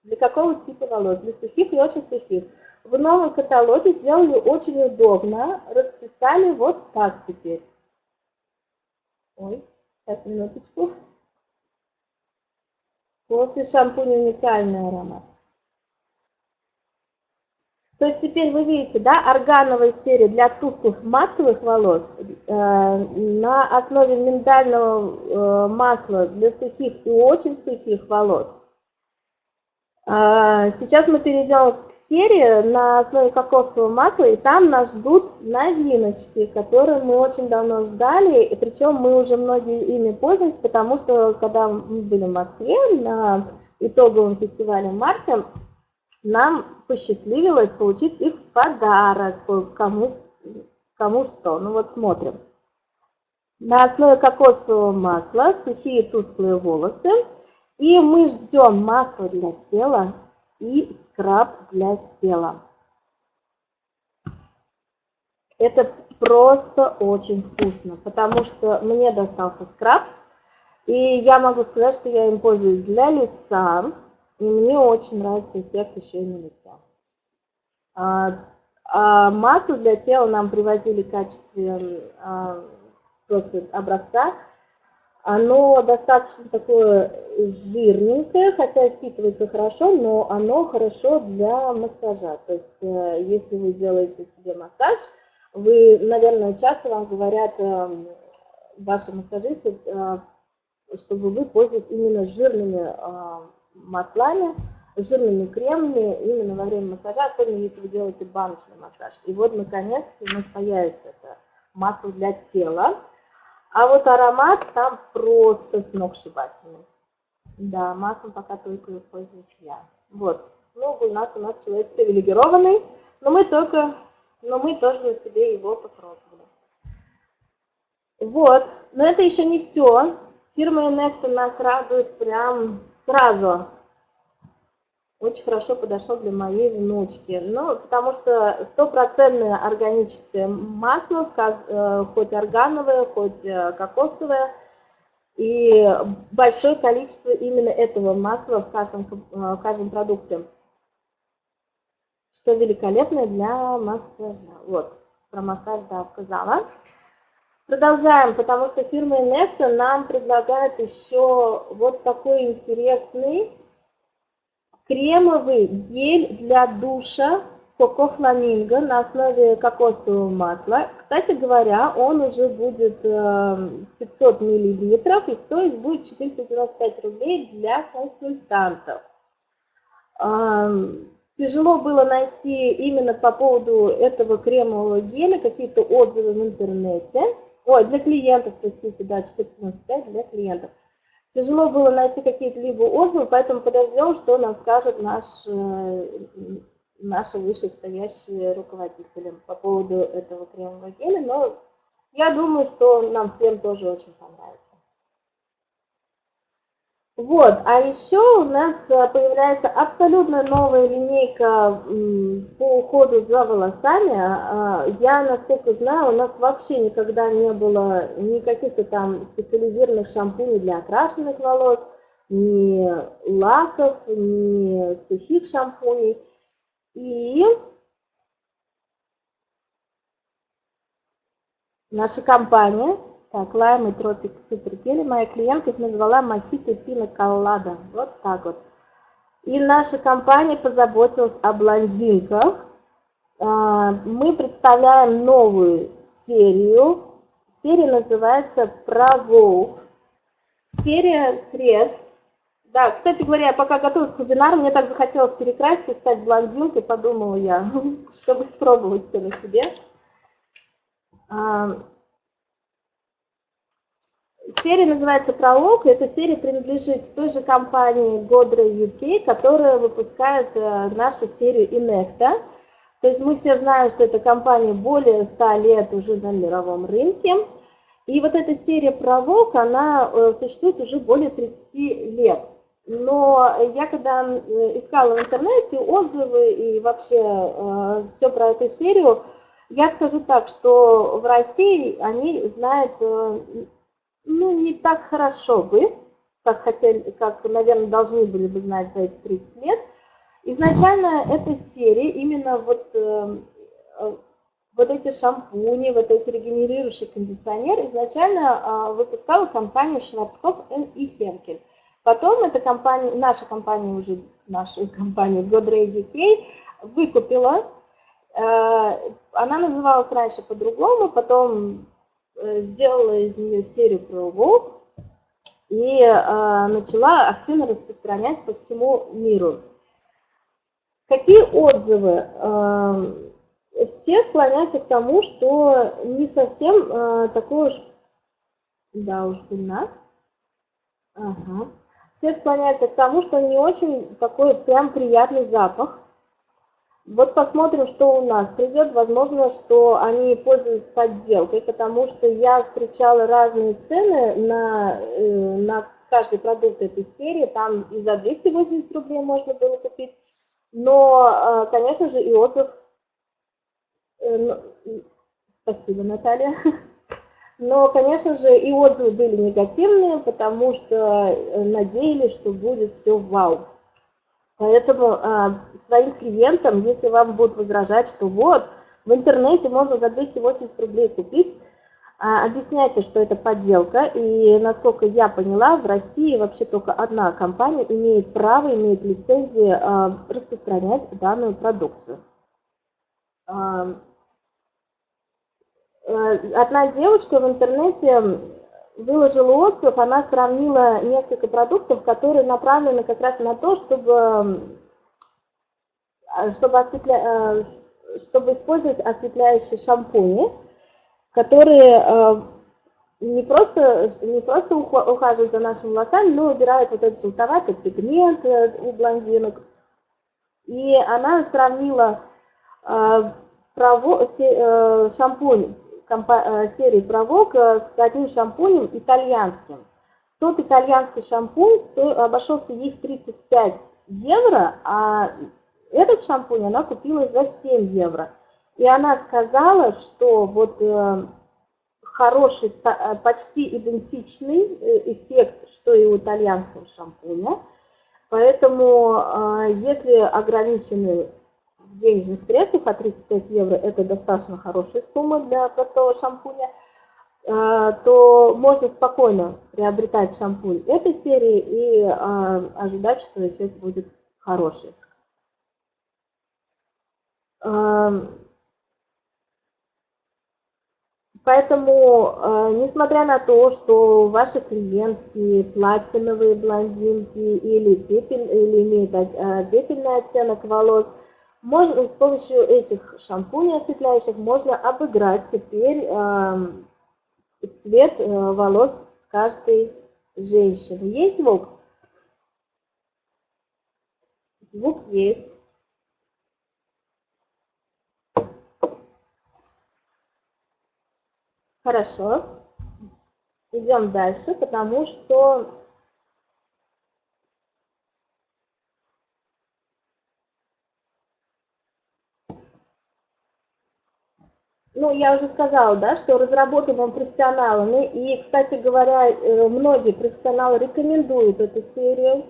для какого типа волос? Для сухих и очень сухих в новом каталоге сделали очень удобно, расписали вот так теперь. Ой, сейчас минуточку. После шампуня уникальный аромат. То есть теперь вы видите, да, органовая серия для тусклых матовых волос э, на основе миндального э, масла для сухих и очень сухих волос. А, сейчас мы перейдем к серии на основе кокосового масла, и там нас ждут новиночки, которые мы очень давно ждали, и причем мы уже многие ими пользуемся, потому что когда мы были в Москве на итоговом фестивале в марте, нам посчастливилось получить их в подарок, кому, кому что. Ну вот смотрим. На основе кокосового масла сухие тусклые волосы – и мы ждем масло для тела и скраб для тела. Это просто очень вкусно, потому что мне достался скраб, и я могу сказать, что я им пользуюсь для лица, и мне очень нравится эффект еще и на лице. А, а масло для тела нам привозили в качестве а, просто образца, оно достаточно такое жирненькое, хотя впитывается хорошо, но оно хорошо для массажа. То есть, э, если вы делаете себе массаж, вы, наверное, часто вам говорят эм, ваши массажисты, э, чтобы вы пользовались именно жирными э, маслами, жирными кремами именно во время массажа, особенно если вы делаете баночный массаж. И вот, наконец-то, у нас появится это масло для тела. А вот аромат там просто сногсшибательный. Да, маслом пока только пользуюсь я. Вот. Ну, у нас у нас человек привилегированный, но мы только, но мы тоже на себе его попробовали. Вот. Но это еще не все. Фирма Инекта нас радует прям сразу очень хорошо подошел для моей внучки. Ну, потому что стопроцентное органическое масло, э, хоть органовое, хоть э, кокосовое, и большое количество именно этого масла в каждом, э, в каждом продукте, что великолепно для массажа. Вот, про массаж, да, сказала. Продолжаем, потому что фирма Инекта нам предлагает еще вот такой интересный кремовый гель для душа Коко Фламинго на основе кокосового масла. Кстати говоря, он уже будет 500 э, миллилитров и стоить будет 495 рублей для консультантов. Тяжело было найти именно по поводу этого кремового геля какие-то отзывы в интернете. Ой, для клиентов, простите, да, 495 для клиентов. Тяжело было найти какие-либо отзывы, поэтому подождем, что нам скажут наш, э, наши вышестоящие руководители по поводу этого кремового геля. Но я думаю, что нам всем тоже очень понравится. Вот, а еще у нас э, появляется абсолютно новая линейка по уходу за волосами. А, я, насколько знаю, у нас вообще никогда не было никаких-то там специализированных шампуней для окрашенных волос, ни лаков, ни сухих шампуней. И наша компания, так, Lime и Tropic Super Jelly, моя клиентка их назвала Мохито Пина Коллада. Вот так вот. И наша компания позаботилась о блондинках. А, мы представляем новую серию. Серия называется «Provoke». Серия средств. Да, кстати говоря, я пока готовилась к вебинару, мне так захотелось перекраситься и стать блондинкой, подумала я, чтобы спробовать все на себе. Серия называется «Пролог». Эта серия принадлежит той же компании Godre UK, которая выпускает э, нашу серию Inecta. То есть мы все знаем, что эта компания более 100 лет уже на мировом рынке. И вот эта серия «Пролог», она э, существует уже более 30 лет. Но я когда э, искала в интернете отзывы и вообще все про эту серию, я скажу так, что в России они знают ну, не так хорошо бы, как, хотели, как, наверное, должны были бы знать за эти 30 лет. Изначально эта серия, именно вот, э, э, вот эти шампуни, вот эти регенерирующие кондиционеры, изначально э, выпускала компания Шварцкопф и Хенкель. Потом эта компания, наша компания уже, нашу компанию Godrej UK выкупила. Э, она называлась раньше по-другому, потом сделала из нее серию про и э, начала активно распространять по всему миру. Какие отзывы? Э, все склоняются к тому, что не совсем э, такой уж... Да, уж у нас. Ага. Все склоняются к тому, что не очень такой прям приятный запах. Вот посмотрим, что у нас придет. Возможно, что они пользуются подделкой, потому что я встречала разные цены на, э, на каждый продукт этой серии. Там и за 280 рублей можно было купить. Но, э, конечно же, и отзыв... Э, спасибо, Наталья. Но, конечно же, и отзывы были негативные, потому что надеялись, что будет все вау. Поэтому а, своим клиентам, если вам будут возражать, что вот, в интернете можно за 280 рублей купить, а, объясняйте, что это подделка. И, насколько я поняла, в России вообще только одна компания имеет право, имеет лицензию а, распространять данную продукцию. А, э, одна девочка в интернете выложила отзыв, она сравнила несколько продуктов, которые направлены как раз на то, чтобы, э, чтобы, осветля... Э, чтобы использовать осветляющие шампуни, которые э, не просто, не просто ухаживают за нашими волосами, но убирают вот этот желтоватый пигмент у блондинок. И она сравнила шампунь Э, серии Провок с одним шампунем итальянским. Тот итальянский шампунь обошелся ей в 35 евро, а этот шампунь она купила за 7 евро. И она сказала, что вот э, хороший, э, почти идентичный эффект, что и у итальянского шампуня. Поэтому, если ограничены денежных средствах, а 35 евро это достаточно хорошая сумма для простого шампуня, э, то можно спокойно приобретать шампунь этой серии и э, ожидать, что эффект будет хороший. Эм, поэтому, э, несмотря на то, что ваши клиентки платиновые блондинки или, пепель, или имеют пепельный оттенок волос, можно, с помощью этих шампуней осветляющих можно обыграть теперь э, цвет э, волос каждой женщины. Есть звук? Звук есть. Хорошо. Идем дальше, потому что ну, я уже сказала, да, что разработан он профессионалами, и, кстати говоря, э, многие профессионалы рекомендуют эту серию.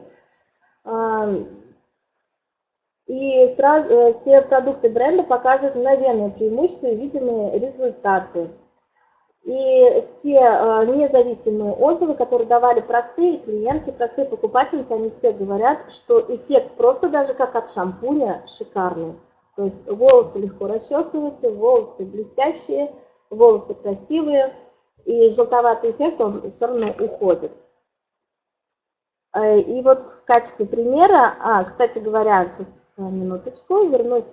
И сразу, э, все продукты бренда показывают мгновенные преимущества и видимые результаты. И все э, независимые отзывы, которые давали простые клиенты, простые покупательницы, они все говорят, что эффект просто даже как от шампуня шикарный. То есть волосы легко расчесываются, волосы блестящие, волосы красивые, и желтоватый эффект, он все равно уходит. Э, и вот в качестве примера, а, кстати говоря, сейчас минуточку, вернусь.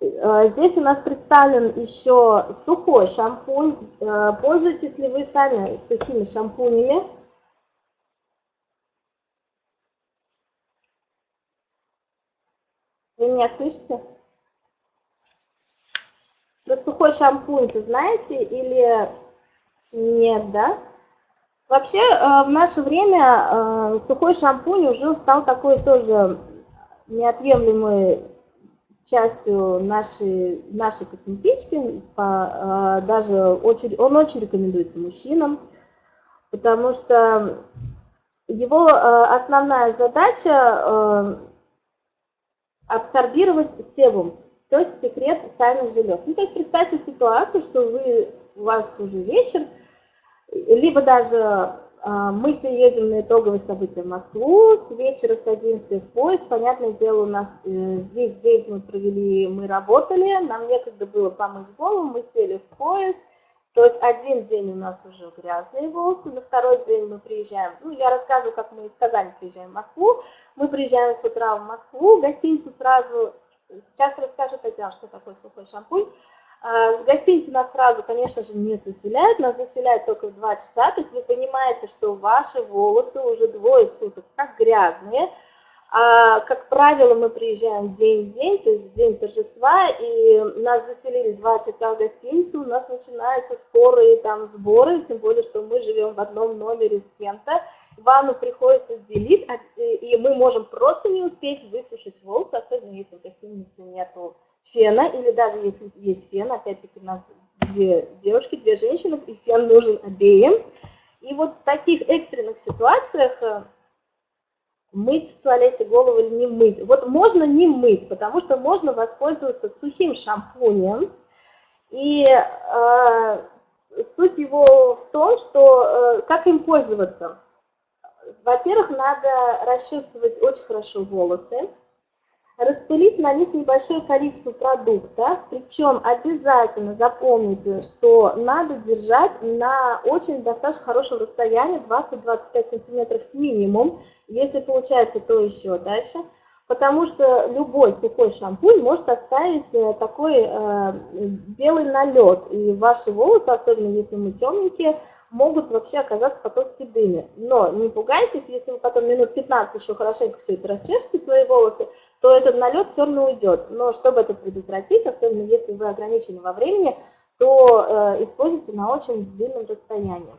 Э, здесь у нас представлен еще сухой шампунь. Э, пользуетесь ли вы сами сухими шампунями? Вы меня слышите? Про сухой шампунь вы знаете или нет, да? Вообще, э, в наше время э, сухой шампунь уже стал такой тоже неотъемлемой частью нашей, нашей косметички. Э, даже очень, он очень рекомендуется мужчинам, потому что его основная задача абсорбировать себум, то есть секрет сальных желез. Ну, то есть представьте ситуацию, что вы, у вас уже вечер, либо даже а, мы все едем на итоговое событие в Москву, с вечера садимся в поезд, понятное дело, у нас э, весь день мы провели, мы работали, нам некогда было помыть голову, мы сели в поезд, то есть один день у нас уже грязные волосы, на второй день мы приезжаем, ну я рассказываю, как мы из Казани приезжаем в Москву, мы приезжаем с утра в Москву, гостиницу сразу, сейчас расскажу Татьяна, что такое сухой шампунь, а, в гостинице нас сразу, конечно же, не заселяют, нас заселяют только в 2 часа, то есть вы понимаете, что ваши волосы уже двое суток как грязные, а, как правило, мы приезжаем день в день, то есть день торжества, и нас заселили 2 часа в гостиницу, у нас начинаются скорые там сборы, тем более, что мы живем в одном номере с кем-то, ванну приходится делить, а, и мы можем просто не успеть высушить волосы, особенно если в гостинице нету фена, или даже если есть фен, опять-таки у нас две девушки, две женщины, и фен нужен обеим. И вот в таких экстренных ситуациях э, мыть в туалете голову или не мыть. Вот можно не мыть, потому что можно воспользоваться сухим шампунем. И э, суть его в том, что э, как им пользоваться. Во-первых, надо расчесывать очень хорошо волосы распылить на них небольшое количество продукта, причем обязательно запомните, что надо держать на очень достаточно хорошем расстоянии, 20-25 сантиметров минимум, если получается, то еще дальше, потому что любой сухой шампунь может оставить э, такой э, белый налет, и ваши волосы, особенно если мы темненькие, могут вообще оказаться потом седыми. Но не пугайтесь, если вы потом минут 15 еще хорошенько все это расчешете, свои волосы, то этот налет все равно уйдет. Но чтобы это предотвратить, особенно если вы ограничены во времени, то э, используйте на очень длинном расстоянии.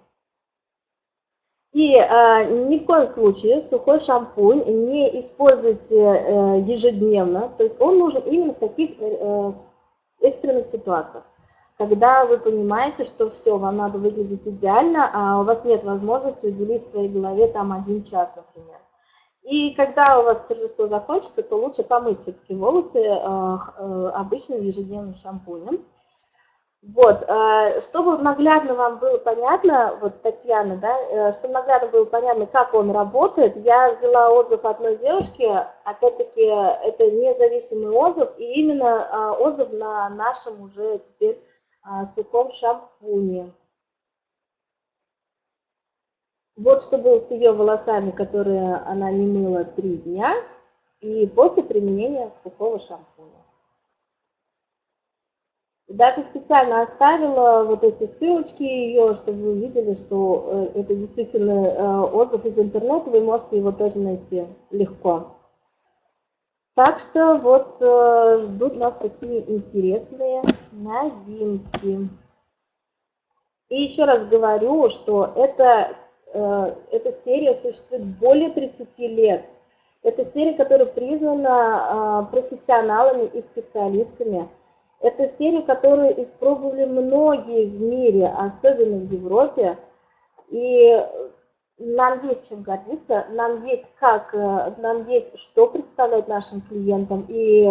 И э, ни в коем случае сухой шампунь не используйте э, ежедневно, то есть он нужен именно в таких э, экстренных ситуациях когда вы понимаете, что все, вам надо выглядеть идеально, а у вас нет возможности уделить своей голове там один час, например. И когда у вас торжество закончится, то лучше помыть все-таки волосы э, э, обычным ежедневным шампунем. Вот, э, чтобы наглядно вам было понятно, вот Татьяна, да, чтобы наглядно было понятно, как он работает, я взяла отзыв одной девушки, опять-таки это независимый отзыв, и именно отзыв на нашем уже теперь сухом шампуне. Вот что было с ее волосами, которые она не мыла три дня, и после применения сухого шампуня. Даже специально оставила вот эти ссылочки ее, чтобы вы увидели, что э, это действительно э, отзыв из интернета, вы можете его тоже найти легко. Так что вот э, ждут нас такие интересные новинки. И еще раз говорю, что это, эта серия существует более 30 лет. Это серия, которая признана э, профессионалами и специалистами. Это серия, которую испробовали многие в мире, особенно в Европе. И нам есть чем гордиться, нам есть как, э, нам есть что представлять нашим клиентам, и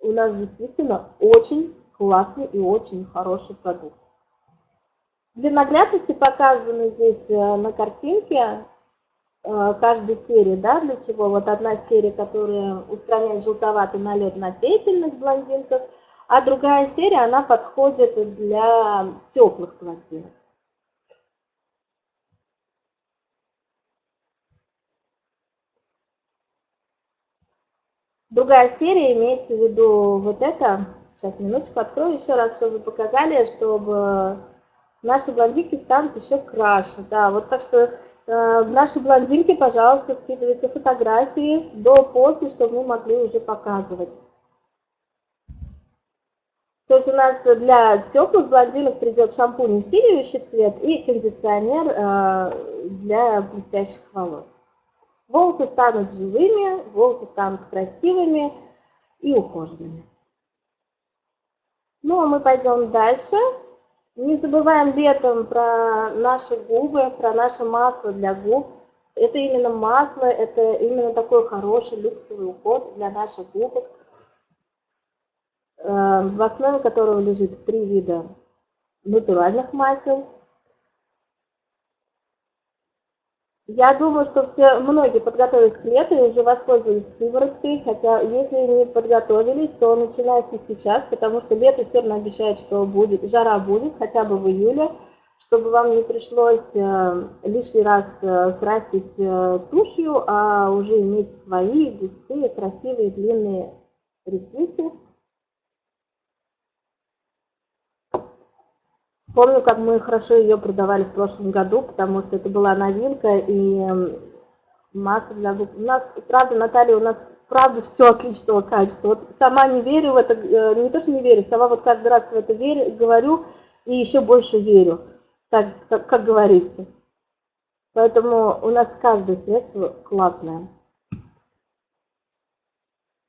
у нас действительно очень классный и очень хороший продукт. Для наглядности показаны здесь э, на картинке э, каждой серии, да, для чего. Вот одна серия, которая устраняет желтоватый налет на пепельных блондинках, а другая серия, она подходит для теплых блондинок. Другая серия имеется в виду вот это. Сейчас минуточку открою еще раз, чтобы показали, чтобы наши блондинки станут еще краше. Да, вот так что э, наши блондинки, пожалуйста, скидывайте фотографии до-после, чтобы мы могли уже показывать. То есть у нас для теплых блондинок придет шампунь усиливающий цвет и кондиционер э, для блестящих волос. Волосы станут живыми, волосы станут красивыми и ухоженными. Ну, а мы пойдем дальше. Не забываем летом про наши губы, про наше масло для губ. Это именно масло, это именно такой хороший люксовый уход для наших губок, э, в основе которого лежит три вида натуральных масел – Я думаю, что все, многие подготовились к лету и уже воспользовались сывороткой, хотя если не подготовились, то начинайте сейчас, потому что лето все равно обещает, что будет, жара будет, хотя бы в июле, чтобы вам не пришлось э, лишний раз э, красить э, тушью, а уже иметь свои густые, красивые, длинные ресницы. Помню, как мы хорошо ее продавали в прошлом году, потому что это была новинка и масло для губ. У нас, правда, Наталья, у нас правда все отличного качества. Вот сама не верю в это, э, не то, что не верю, сама вот каждый раз в это верю, говорю и еще больше верю, так, как, как говорится. Поэтому у нас каждое средство классное.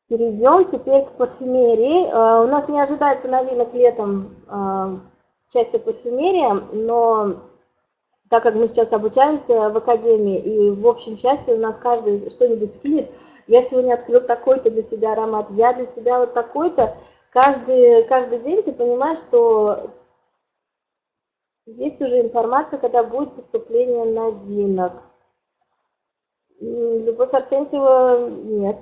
Перейдем теперь к парфюмерии. Э, у нас не ожидается новинок летом э, части парфюмерия, но так как мы сейчас обучаемся в академии, и в общем части у нас каждый что-нибудь скинет, я сегодня открыл такой-то для себя аромат, я для себя вот такой-то, каждый, каждый день ты понимаешь, что есть уже информация, когда будет поступление новинок. Любовь Арсентьева нет.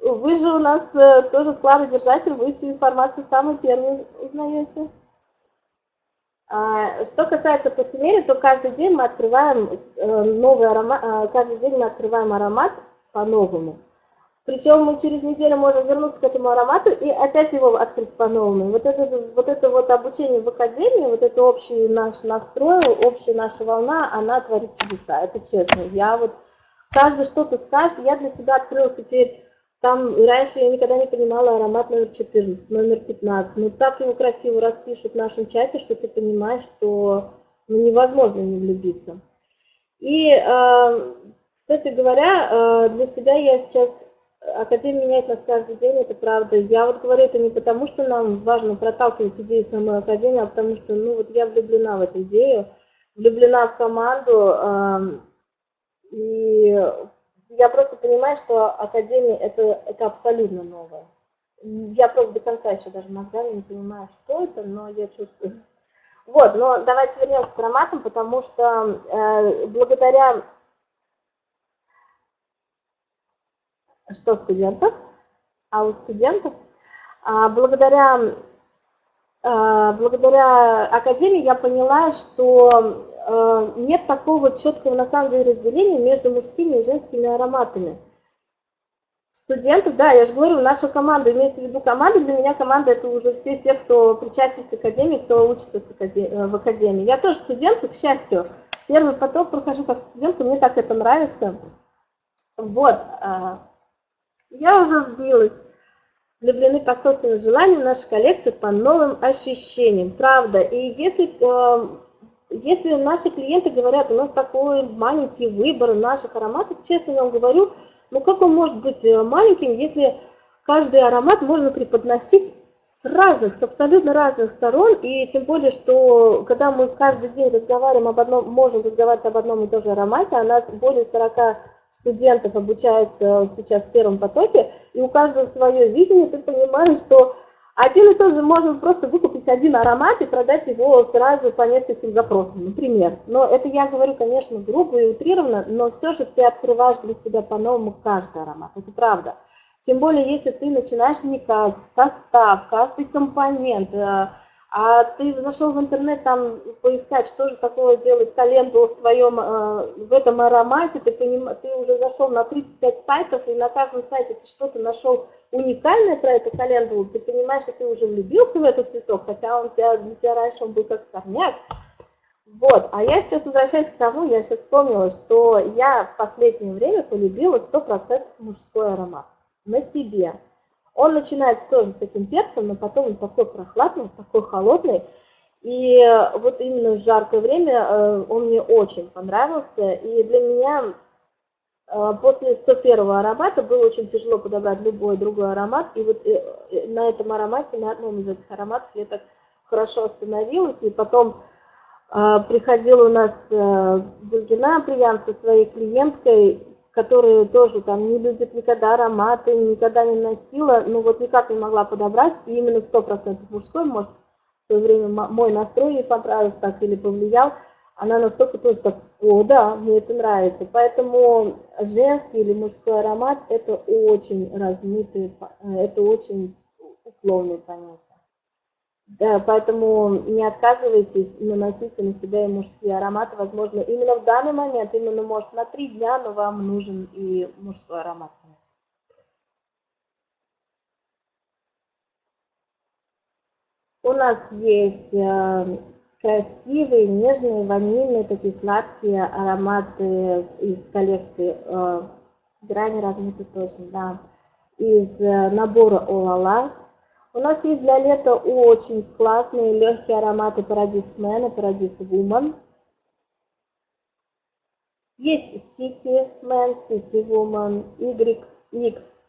Вы же у нас э, тоже складодержатель, вы всю информацию самый первый узнаете. А, что касается парфюмерии, то каждый день мы открываем э, новый аромат, а, каждый день мы открываем аромат по-новому. Причем мы через неделю можем вернуться к этому аромату и опять его открыть по-новому. Вот это, вот это вот обучение в академии, вот это общий наш настрой, общая наша волна, она творит чудеса, это честно. Я вот, каждый что-то скажет, я для себя открыла теперь там раньше я никогда не понимала аромат номер 14, номер 15. Ну так его красиво распишут в нашем чате, что ты понимаешь, что ну, невозможно не влюбиться. И, э, кстати говоря, э, для себя я сейчас... Академия меняет нас каждый день, это правда. Я вот говорю это не потому, что нам важно проталкивать идею самой Академии, а потому что, ну вот я влюблена в эту идею, влюблена в команду, э, и я просто понимаю, что Академия это, это абсолютно новое. Я просто до конца еще даже мозгами не понимаю, что это, но я чувствую. Вот, но давайте вернемся к ароматам, потому что э, благодаря что студентов, а у студентов, а, благодаря, а, благодаря Академии я поняла, что нет такого четкого на самом деле разделения между мужскими и женскими ароматами. Студентов, да, я же говорю, наша команда, имеется в виду команда, для меня команда это уже все те, кто причастен к академии, кто учится в академии. Э, в академии. Я тоже студент, к счастью. Первый поток прохожу как студент, и мне так это нравится. Вот, э, я уже сбилась. Влюблены по собственному желанию в нашу коллекцию по новым ощущениям. Правда. И если если наши клиенты говорят, у нас такой маленький выбор наших ароматов, честно вам говорю, ну как он может быть э, маленьким, если каждый аромат можно преподносить с разных, с абсолютно разных сторон, и тем более, что когда мы каждый день разговариваем об одном, можем разговаривать об одном и том же аромате, а нас более 40 студентов обучается сейчас в первом потоке, и у каждого свое видение, ты понимаешь, что один и тот же можно просто выкупить один аромат и продать его сразу по нескольким запросам, например. Но это я говорю, конечно, грубо и утрированно, но все же ты открываешь для себя по-новому каждый аромат, это правда. Тем более, если ты начинаешь вникать в состав, каждый компонент, э, а ты зашел в интернет там поискать, что же такое делает календула в твоем, э, в этом аромате, ты, поним, ты уже зашел на 35 сайтов, и на каждом сайте ты что-то нашел уникальное про эту календулу, ты понимаешь, что ты уже влюбился в этот цветок, хотя он тебя, для тебя раньше он был как сорняк. Вот, а я сейчас возвращаюсь к тому, я сейчас вспомнила, что я в последнее время полюбила 100% мужской аромат на себе. Он начинается тоже с таким перцем, но потом он такой прохладный, такой холодный. И вот именно в жаркое время э, он мне очень понравился. И для меня э, после 101 аромата было очень тяжело подобрать любой другой аромат. И вот э, на этом аромате, на одном из этих ароматов я так хорошо остановилась. И потом приходила у нас Гульгина Приян со своей клиенткой, которые тоже там не любят никогда ароматы, никогда не носила, ну вот никак не могла подобрать, и именно 100% мужской, может, в то время мой настрой ей понравился так или повлиял, она настолько тоже так, о, да, мне это нравится. Поэтому женский или мужской аромат – это очень размытые, это очень условные понятия. Да, поэтому не отказывайтесь, наносите на себя и мужские ароматы. Возможно, именно в данный момент, именно, может, на три дня, но вам нужен и мужской аромат. У нас есть э, красивые, нежные, ванильные, такие сладкие ароматы из коллекции э, грани размыты точно, да, из э, набора Олала. У нас есть для лета очень классные легкие ароматы Paradise Man и Paradise Woman. Есть City Man, City Woman, YX.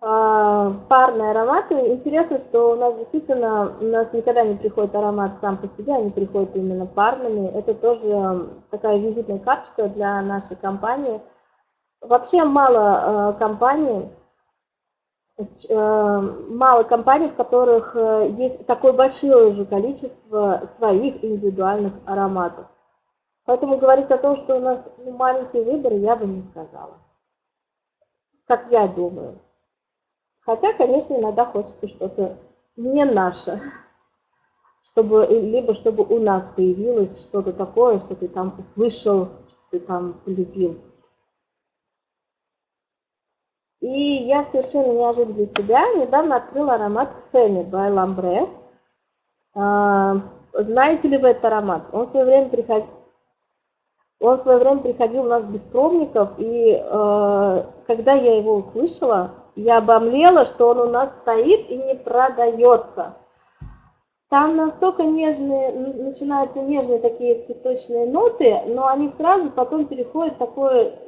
А, парные ароматы. Интересно, что у нас действительно, у нас никогда не приходит аромат сам по себе, они приходят именно парными. Это тоже такая визитная карточка для нашей компании. Вообще мало э, компаний, мало компаний, в которых э, есть такое большое уже количество своих индивидуальных ароматов. Поэтому говорить о том, что у нас ну, маленький выбор, я бы не сказала. Как я думаю. Хотя, конечно, иногда хочется что-то не наше. Чтобы, либо чтобы у нас появилось что-то такое, что ты там услышал, что ты там полюбил. И я совершенно неожиданно для себя недавно открыла аромат Фэми by. А, знаете ли вы этот аромат? Он в свое время приходил, он в свое время приходил у нас без пробников, и э, когда я его услышала, я обомлела, что он у нас стоит и не продается. Там настолько нежные, начинаются нежные такие цветочные ноты, но они сразу потом переходят в такое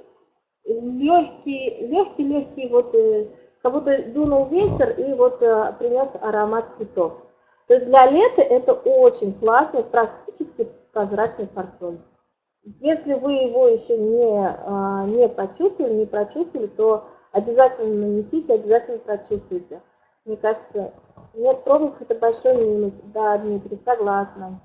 легкий, легкий, легкий, вот э, как будто дунул ветер и вот э, принес аромат цветов. То есть для лета это очень классный, практически прозрачный парфюм. Если вы его еще не, а, не почувствовали, не прочувствовали, то обязательно нанесите, обязательно прочувствуйте. Мне кажется, нет пробных это большой минус. Да, Дмитрий, согласна.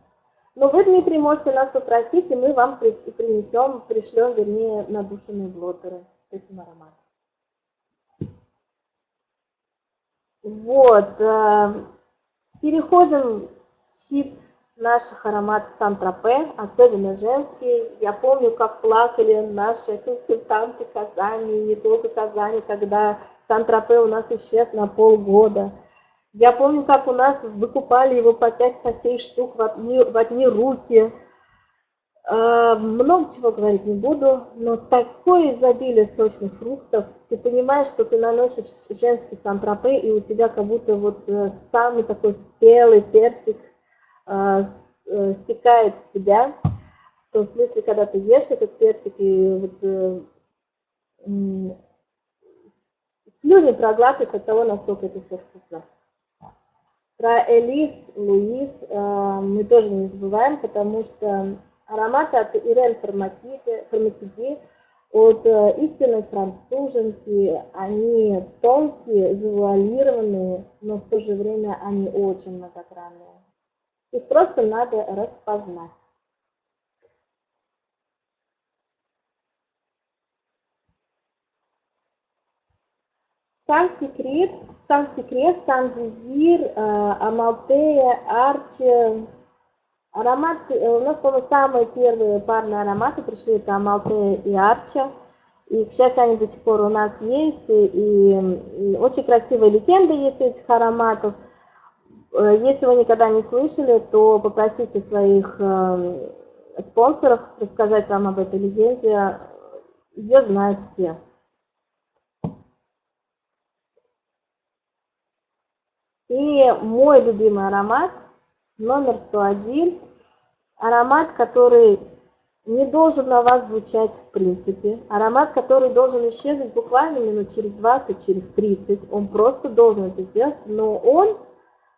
Но вы, Дмитрий, можете нас попросить, и мы вам принесем, пришлем, вернее, надушенные блотеры с этим ароматом. Вот. Э, переходим в хит наших ароматов Сан-Тропе, особенно женские. Я помню, как плакали наши консультанты Казани, не только Казани, когда Сан-Тропе у нас исчез на полгода. Я помню, как у нас выкупали его по 5 по 7 штук в одни, в одни руки. А, много чего говорить не буду, но такое изобилие сочных фруктов. Ты понимаешь, что ты наносишь женский сантропе, и у тебя как будто вот э, самый такой спелый персик э, э, стекает в тебя. В том смысле, когда ты ешь этот персик, и вот, слюни проглатываешь от того, насколько это все вкусно. Про Элис, Луис э, мы тоже не забываем, потому что ароматы от Ирен Формакиди, от э, истинной француженки, они тонкие, завуалированные, но в то же время они очень многогранные. Их просто надо распознать. Сан-Секрет, Сан-Секрет, Сан-Дезир, Амалтея, Арчи. Аромат, э, у нас, по-моему, самые первые парные ароматы пришли, это Амалтея и Арчи. И, к счастью, они до сих пор у нас есть. И, очень красивые легенды есть у этих ароматов. Э, если вы никогда не слышали, то попросите своих э, спонсоров рассказать вам об этой легенде. Ее знают все. И мой любимый аромат, номер 101, аромат, который не должен на вас звучать в принципе, аромат, который должен исчезнуть буквально минут через 20, через 30, он просто должен это сделать, но он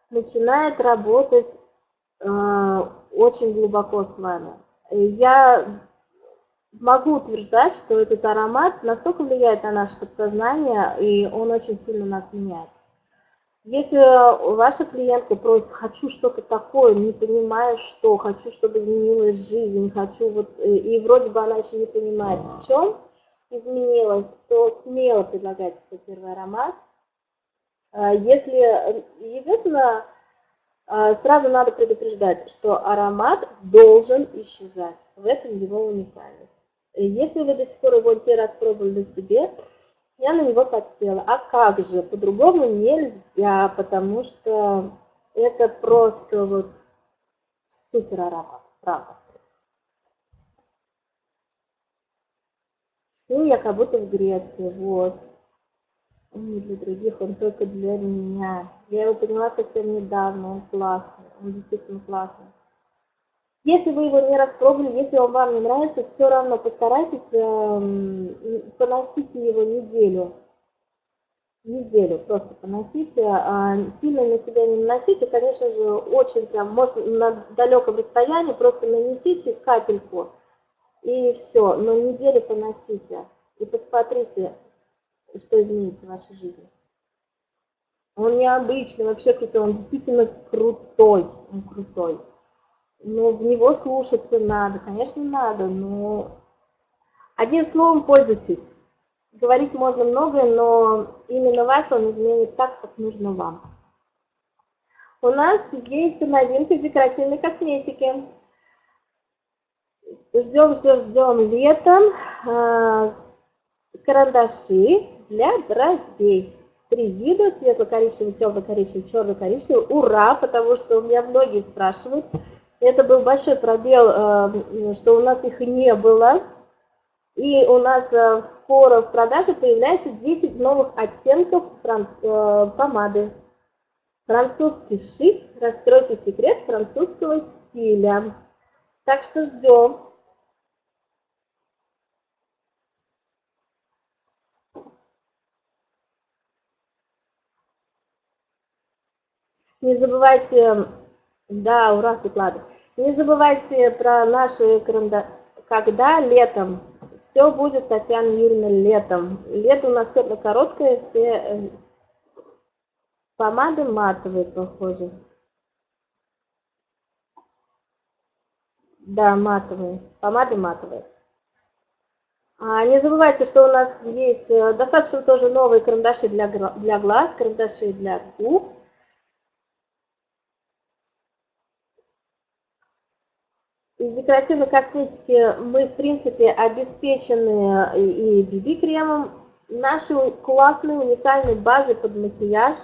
начинает работать э, очень глубоко с вами. Я могу утверждать, что этот аромат настолько влияет на наше подсознание, и он очень сильно нас меняет. Если ваша клиентка просит, хочу что-то такое, не понимаю что, хочу, чтобы изменилась жизнь, хочу вот, э, и вроде бы она еще не понимает, в чем изменилась, то смело предлагайте свой первый аромат. А если, единственное, а, сразу надо предупреждать, что аромат должен исчезать, в этом его уникальность. Если вы до сих пор его не раз пробовали на себе, я на него подсела. А как же? По-другому нельзя, потому что это просто вот супер аромат, правда. Ну, я как будто в Греции, вот. Он не для других, он только для меня. Я его поняла совсем недавно, он классный, он действительно классный. Если вы его не распробовали, если он вам не нравится, все равно постарайтесь э, поносите его неделю. Неделю просто поносите. А сильно на себя не наносите, конечно же, очень прям, может, на далеком расстоянии просто нанесите капельку и все, но неделю поносите и посмотрите, что изменится в вашей жизни. Он необычный, вообще крутой, он действительно крутой, он крутой. Ну, в него слушаться надо, конечно, надо, но одним словом пользуйтесь. Говорить можно многое, но именно вас он изменит так, как нужно вам. У нас есть новинка декоративной косметике. Ждем, все ждем летом. А, карандаши для бровей. Три вида, светло-коричневый, темно-коричневый, черно-коричневый. Ура, потому что у меня многие спрашивают, это был большой пробел, э, что у нас их не было. И у нас э, скоро в продаже появляется 10 новых оттенков э, помады. Французский шик. Раскройте секрет французского стиля. Так что ждем. Не забывайте да, ура, Светлана. Не забывайте про наши карандаши. Когда летом? Все будет, Татьяна Юрьевна, летом. Лето у нас все короткое, все э, помады матовые, похоже. Да, матовые. Помады матовые. А, не забывайте, что у нас есть э, достаточно тоже новые карандаши для, для глаз, карандаши для губ. Из декоративной косметики мы, в принципе, обеспечены и BB-кремом, нашей классной, уникальной базой под макияж.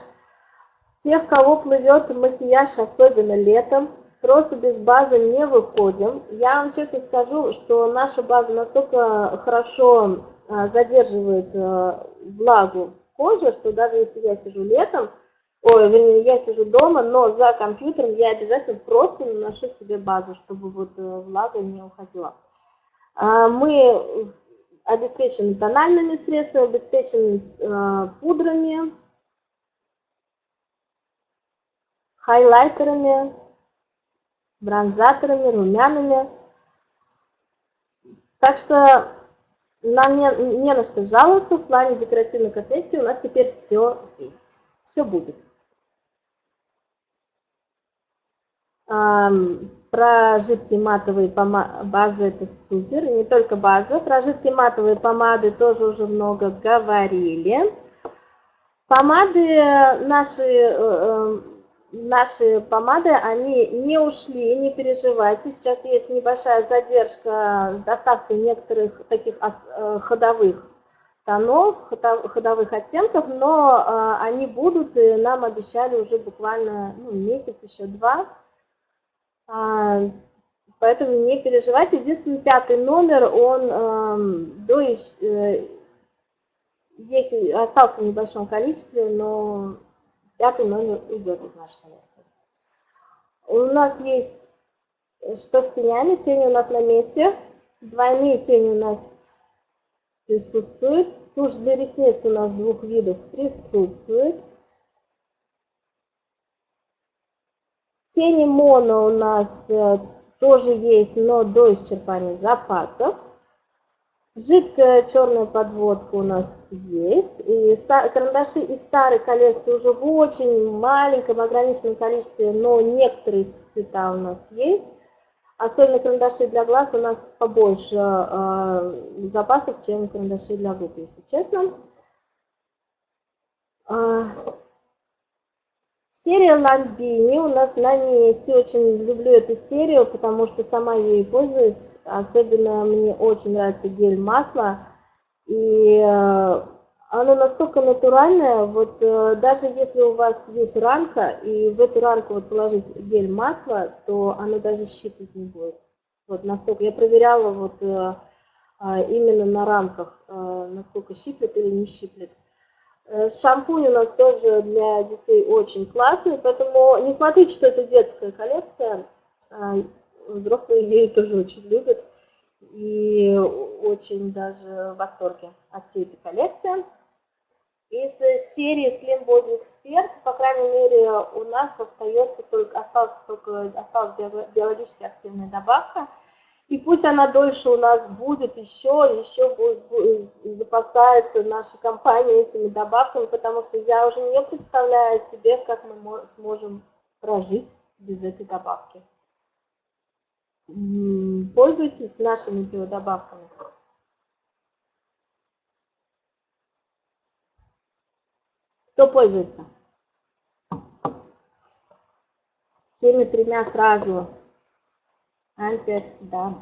Тех, кого плывет макияж, особенно летом, просто без базы не выходим. Я вам честно скажу, что наша база настолько хорошо а, задерживает а, влагу кожи, что даже если я сижу летом, ой, вернее, я сижу дома, но за компьютером я обязательно просто наношу себе базу, чтобы вот э, влага не уходила. А, мы обеспечены тональными средствами, обеспечены э, пудрами, хайлайтерами, бронзаторами, румянами. Так что нам не, не на что жаловаться в плане декоративной косметики, у нас теперь все есть, все будет. Про жидкие матовые базы это супер, не только база, про жидкие матовые помады тоже уже много говорили. Помады наши, э, э, наши помады, они не ушли, не переживайте. Сейчас есть небольшая задержка с доставкой некоторых таких э, ходовых тонов, ходовых оттенков, но они будут, и нам обещали уже буквально ну, месяц, еще два. А, поэтому не переживайте. Единственный пятый номер, он эм, до, э, есть, остался в небольшом количестве, но пятый номер уйдет из нашей коллекции. У нас есть что с тенями? Тени у нас на месте. Двойные тени у нас присутствуют. Тушь для ресниц у нас двух видов присутствует. Тени моно у нас э, тоже есть, но до исчерпания запасов. Жидкая черная подводка у нас есть. И карандаши из старой коллекции уже в очень маленьком ограниченном количестве, но некоторые цвета у нас есть. Особенно карандаши для глаз у нас побольше э, запасов, чем карандаши для губ, если честно. Серия Ламбини у нас на месте. Очень люблю эту серию, потому что сама ей пользуюсь. Особенно мне очень нравится гель масло. И э, оно настолько натуральное, вот э, даже если у вас есть ранка, и в эту ранку вот положить гель масло, то оно даже щипать не будет. Вот настолько. Я проверяла вот э, именно на рамках, насколько щиплет или не щиплет. Э, шампунь у нас тоже для детей очень классный, поэтому не смотрите, что это детская коллекция. А, взрослые ее тоже очень любят и очень даже в восторге от всей этой коллекции. Из серии Slim Body Expert, по крайней мере, у нас остается только, осталась только осталась биологически активная добавка – и пусть она дольше у нас будет, еще, еще будет, запасается наша компания этими добавками, потому что я уже не представляю себе, как мы сможем прожить без этой добавки. Пользуйтесь нашими биодобавками. Кто пользуется? Всеми тремя сразу антиоксидант.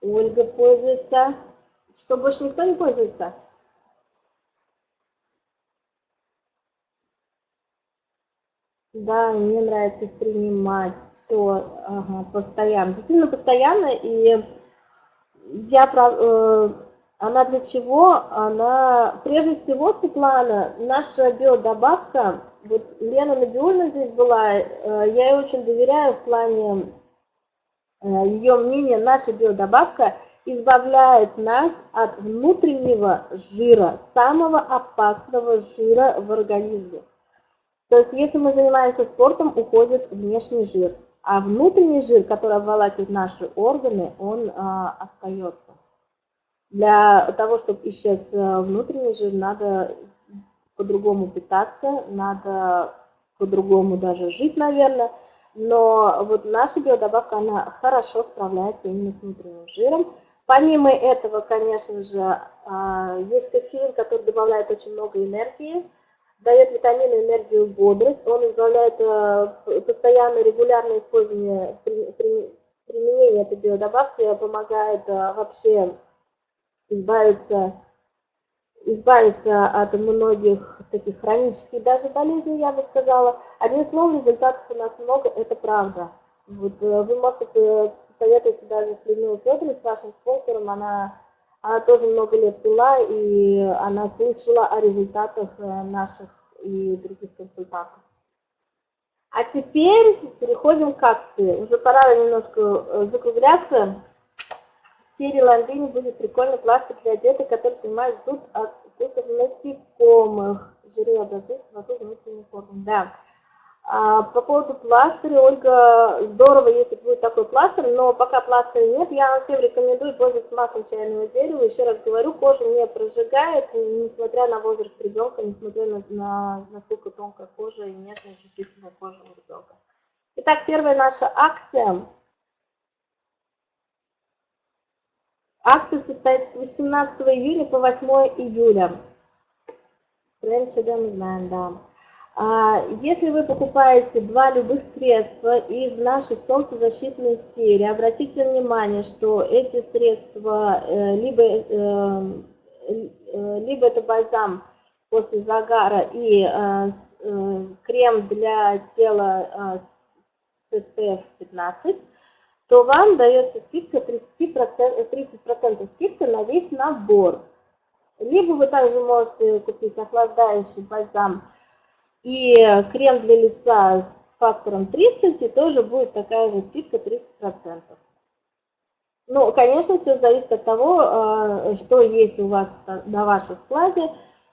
Ольга пользуется. Что, больше никто не пользуется? Да, мне нравится принимать. Все, ага, постоянно. Действительно постоянно. И я э, она для чего? Она, прежде всего, Светлана, наша биодобавка, вот Лена Набиульна здесь была, э, я ей очень доверяю в плане ее мнение, наша биодобавка избавляет нас от внутреннего жира, самого опасного жира в организме. То есть, если мы занимаемся спортом, уходит внешний жир, а внутренний жир, который обволакивает наши органы, он а, остается. Для того, чтобы исчез э, внутренний жир, надо по-другому питаться, надо по-другому даже жить, наверное, но вот наша биодобавка, она хорошо справляется именно с внутренним жиром. Помимо этого, конечно же, а, есть кофеин, который добавляет очень много энергии, дает витамины, энергию, бодрость. Он избавляет э, постоянно, регулярное использование, применение этой биодобавки помогает э, вообще избавиться избавиться от многих таких хронических даже болезней, я бы сказала. Одним словом, результатов у нас много, это правда. Вот, э, вы можете посоветоваться даже с Людмилой Федоровной, с вашим спонсором, она, она тоже много лет пила, и она слышала о результатах э, наших и других консультантов. А теперь переходим к акции. Уже пора немножко э, закругляться серии Ламбини будет прикольный пластик для деток, который снимает зуд от укусов насекомых. Жиры образуются вокруг внутренних органов. Да. А по поводу пластыря, Ольга, здорово, если будет такой пластырь, но пока пластыря нет, я всем рекомендую пользоваться маслом чайного дерева. Еще раз говорю, кожа не прожигает, несмотря на возраст ребенка, несмотря на, на насколько тонкая кожа и нежная чувствительная кожа у ребенка. Итак, первая наша акция. Акция состоится с 18 июня по 8 июля. Бренд мы знаем, да. А, если вы покупаете два любых средства из нашей солнцезащитной серии, обратите внимание, что эти средства, э, либо, э, э, либо это бальзам после загара и крем для тела с SPF 15, то вам дается скидка 30%, 30 скидка на весь набор. Либо вы также можете купить охлаждающий бальзам и крем для лица с фактором 30, и тоже будет такая же скидка 30%. Ну, конечно, все зависит от того, а, что есть у вас на вашем складе,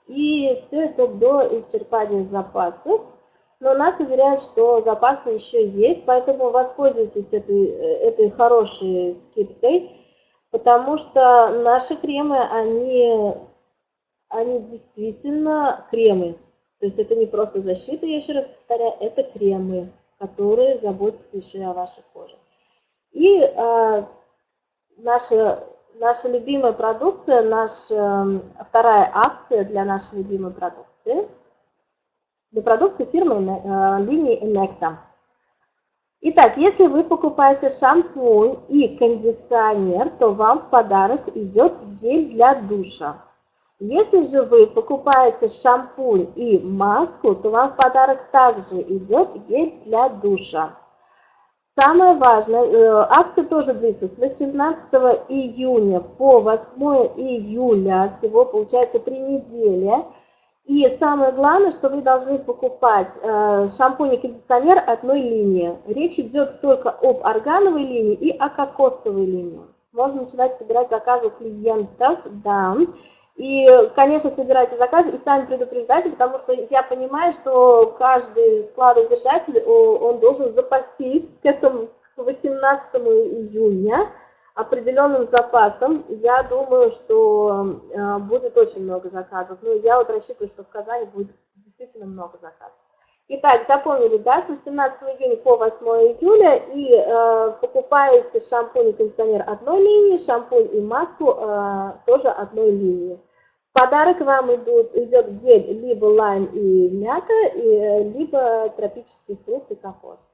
и все это до исчерпания запасов. Но нас уверяют, что запасы еще есть, поэтому воспользуйтесь этой, этой хорошей скидкой, потому что наши кремы, они, они действительно кремы. То есть это не просто защита, я еще раз повторяю, это кремы, которые заботятся еще и о вашей коже. И э, наша, наша любимая продукция, наша вторая акция для нашей любимой продукции, для продукции фирмы э, линии Enecta. Итак, если вы покупаете шампунь и кондиционер, то вам в подарок идет гель для душа. Если же вы покупаете шампунь и маску, то вам в подарок также идет гель для душа. Самое важное, э, акция тоже длится с 18 июня по 8 июля, всего получается 3 недели. И самое главное, что вы должны покупать э, шампунь и кондиционер одной линии. Речь идет только об органовой линии и о кокосовой линии. Можно начинать собирать заказы у клиентов, да. И, конечно, собирайте заказы и сами предупреждайте, потому что я понимаю, что каждый складодержатель, он должен запастись к этому к 18 июня определенным запасом. Я думаю, что э, будет очень много заказов. Ну, я вот рассчитываю, что в Казани будет действительно много заказов. Итак, запомнили, да, с 18 июня по 8 июля и э, покупаете шампунь и кондиционер одной линии, шампунь и маску э, тоже одной линии подарок вам идут, идет гель либо лайм и мята, и, либо тропический фрукт и кокос.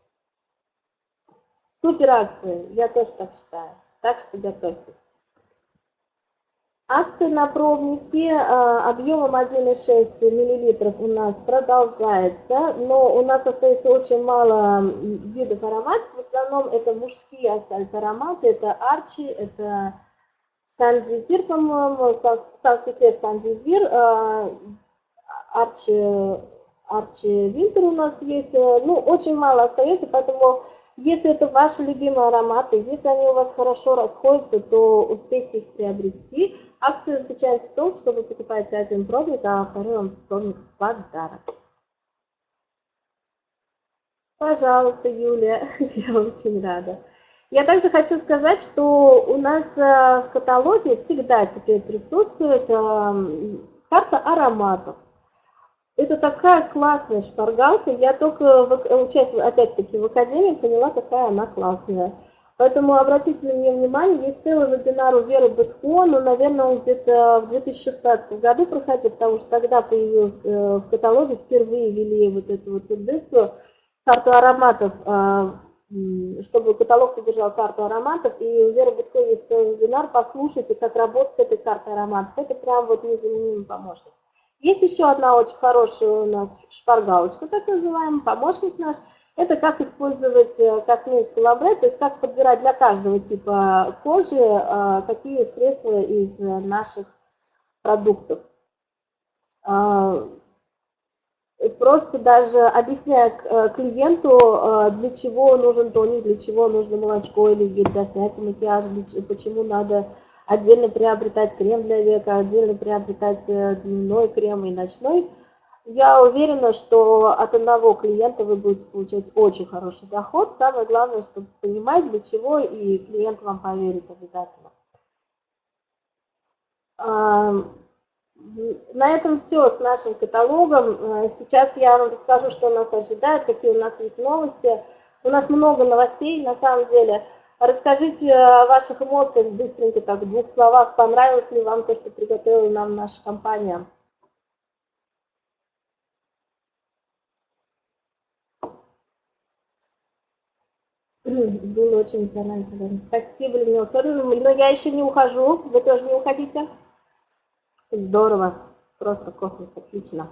Супер акции, я тоже так считаю. Так что готовьтесь. Акция на пробники а, объемом 1,6 мл у нас продолжается, но у нас остается очень мало видов ароматов. В основном это мужские остались ароматы, это арчи, это Сандизир, по-моему, Сан-Секрет Сандизир, э, Арчи, Арчи Винтер у нас есть. Э, ну, очень мало остается, поэтому если это ваши любимые ароматы, если они у вас хорошо расходятся, то успейте их приобрести. Акция заключается в том, что вы покупаете один пробник, а второй вам пробник в подарок. Пожалуйста, Юлия, я очень рада. Я также хочу сказать, что у нас э, в каталоге всегда теперь присутствует эм, карта ароматов. Это такая классная шпаргалка. Я только, участвуя опять-таки в Академии, поняла, какая она классная. Поэтому обратите на нее внимание, есть целый вебинар у Веры Бетхон, но, наверное, он где-то в 2016 году проходил, потому что тогда появился э, в каталоге, впервые ввели вот эту вот тенденцию, карту ароматов э, чтобы каталог содержал карту ароматов. И у Веры Бутко есть целый вебинар, послушайте, как работать с этой картой ароматов. Это прям вот незаменимый помощник. Есть еще одна очень хорошая у нас шпаргалочка, так называемый, помощник наш. Это как использовать э, косметику Лабре, то есть как подбирать для каждого типа кожи, э, какие средства из наших продуктов. А, просто даже объясняя э, клиенту, э, для чего нужен тоник, для чего нужно молочко или гель для снятия макияжа, почему надо отдельно приобретать крем для века, отдельно приобретать э, дневной крем и ночной. я уверена, что от одного клиента вы будете получать очень хороший доход. Самое главное, чтобы понимать, для чего, и клиент вам поверит обязательно. На этом все с нашим каталогом. Э, сейчас я вам расскажу, что нас ожидает, какие у нас есть новости. У нас много новостей, на самом деле. Расскажите о ваших эмоциях быстренько, так, в двух словах. Понравилось ли вам то, что приготовила нам наша компания? Было очень эмоционально. Спасибо, Людмила Федоровна. Но я еще не ухожу. Вы тоже не уходите? Здорово. Просто космос. Отлично.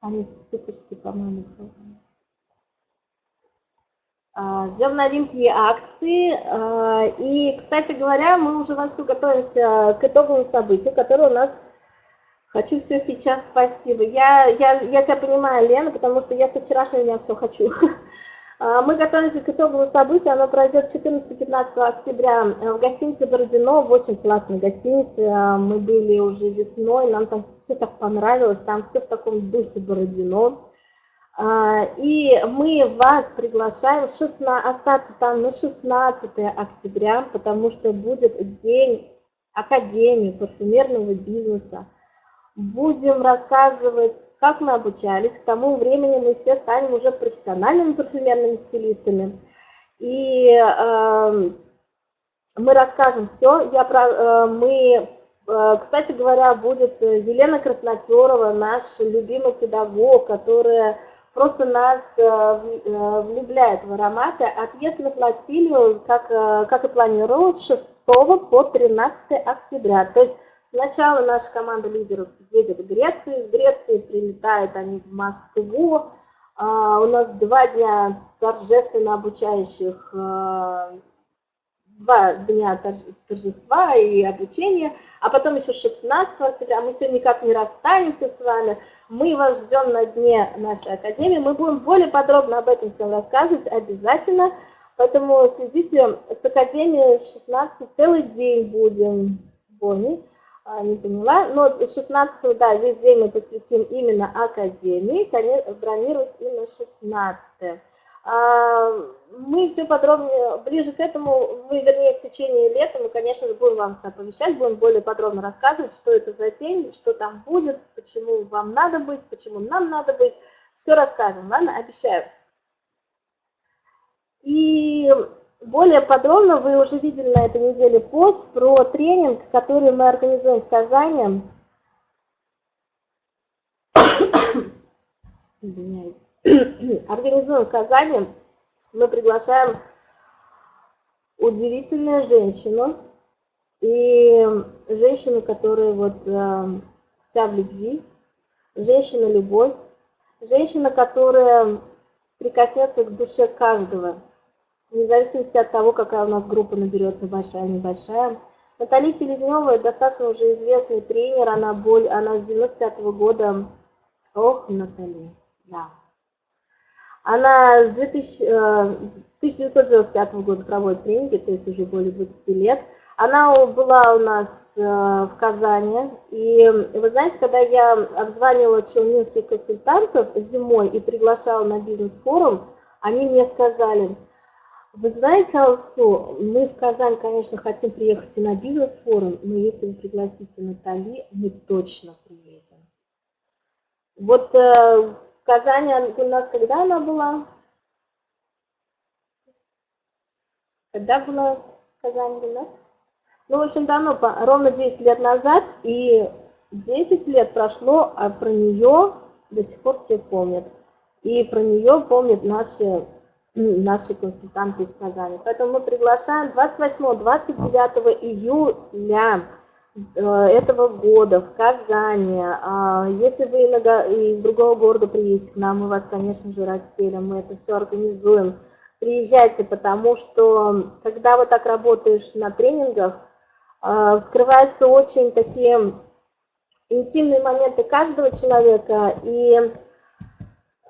Они суперские, по-моему. Ждем новинки акции. А, и, кстати говоря, мы уже вовсю готовимся к итоговому событию, которое у нас Хочу все сейчас, спасибо. Я, я, я тебя понимаю, Лена, потому что я со вчерашнего дня все хочу. А, мы готовимся к итоговому событию, оно пройдет 14-15 октября в гостинице Бородино, в очень классной гостинице. А, мы были уже весной, нам там все так понравилось, там все в таком духе Бородино. А, и мы вас приглашаем 16, остаться там на 16 октября, потому что будет день Академии парфюмерного бизнеса будем рассказывать, как мы обучались. К тому времени мы все станем уже профессиональными парфюмерными стилистами. И э, мы расскажем все. Я про, э, мы, э, кстати говоря, будет Елена Красноперова, наш любимый педагог, которая просто нас э, э влюбляет в ароматы. Отъезд на флотилию, как, э, как и планировалось, с 6 по 13 октября. То есть Сначала наша команда лидеров едет в Грецию, из Греции прилетают они в Москву. А, у нас два дня торжественно обучающих, а, два дня торжества и обучения, а потом еще 16 октября, мы все никак не расстанемся с вами, мы вас ждем на дне нашей академии, мы будем более подробно об этом всем рассказывать обязательно, поэтому следите с академией 16 целый день будем в Бонне. А, не поняла. Но 16 да, весь день мы посвятим именно Академии, бронировать именно 16 а, мы все подробнее, ближе к этому, мы, вернее, в течение лета, мы, конечно же, будем вам оповещать, будем более подробно рассказывать, что это за день, что там будет, почему вам надо быть, почему нам надо быть. Все расскажем, ладно? Обещаю. И более подробно вы уже видели на этой неделе пост про тренинг, который мы организуем в Казани. Извиняюсь. Организуем в Казани. Мы приглашаем удивительную женщину. И женщину, которая вот э, вся в любви. Женщина-любовь. Женщина, которая прикоснется к душе каждого вне зависимости от того, какая у нас группа наберется, большая, небольшая. Наталья Селезнева достаточно уже известный тренер, она, боль, она с 95 -го года, ох, Наталья, да. Она с 2000, 1995 э, года проводит тренинги, то есть уже более 20 лет. Она была у нас э, в Казани, и вы знаете, когда я обзванивала челнинских консультантов зимой и приглашала на бизнес-форум, они мне сказали – вы знаете, Алсу, мы в Казань, конечно, хотим приехать и на бизнес-форум, но если вы пригласите Натали, мы точно приедем. Вот э, Казани у нас когда она была? Когда была в Казани у нас? Ну, очень давно, ровно 10 лет назад, и 10 лет прошло, а про нее до сих пор все помнят. И про нее помнят наши наши консультанты из Казани. Поэтому мы приглашаем 28-29 июля этого года в Казани. А, если вы из другого города приедете к нам, мы вас, конечно же, расселим, мы это все организуем. Приезжайте, потому что когда вот так работаешь на тренингах, э, скрываются очень такие интимные моменты каждого человека, и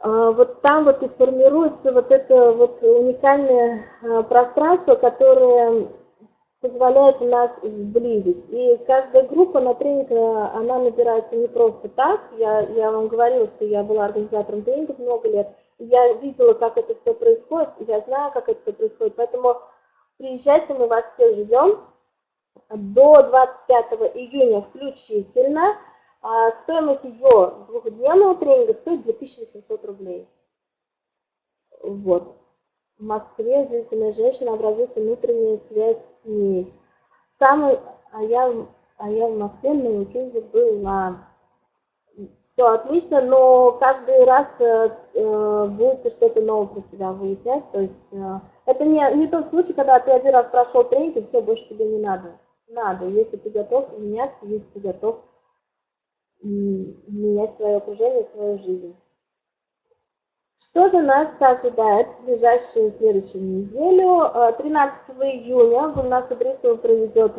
а, вот там вот и формируется вот это вот уникальное а, пространство, которое позволяет нас сблизить. И каждая группа на тренинг, она набирается не просто так. Я, я вам говорила, что я была организатором тренингов много лет. Я видела, как это все происходит, я знаю, как это все происходит. Поэтому приезжайте, мы вас всех ждем. До 25 июня включительно. А стоимость ее двухдневного тренинга стоит 2800 рублей. Вот. В Москве удивительная женщина образуется внутренняя связь с ней. Самый, а я, а я в Москве на уикенде была. Все отлично, но каждый раз э, э, будете что-то новое про себя выяснять. То есть э, это не, не тот случай, когда ты один раз прошел тренинг, и все, больше тебе не надо. Надо, если ты готов меняться, если ты готов менять свое окружение, свою жизнь. Что же нас ожидает в ближайшую следующую неделю? 13 э, июня Гульнас Идрисова проведет,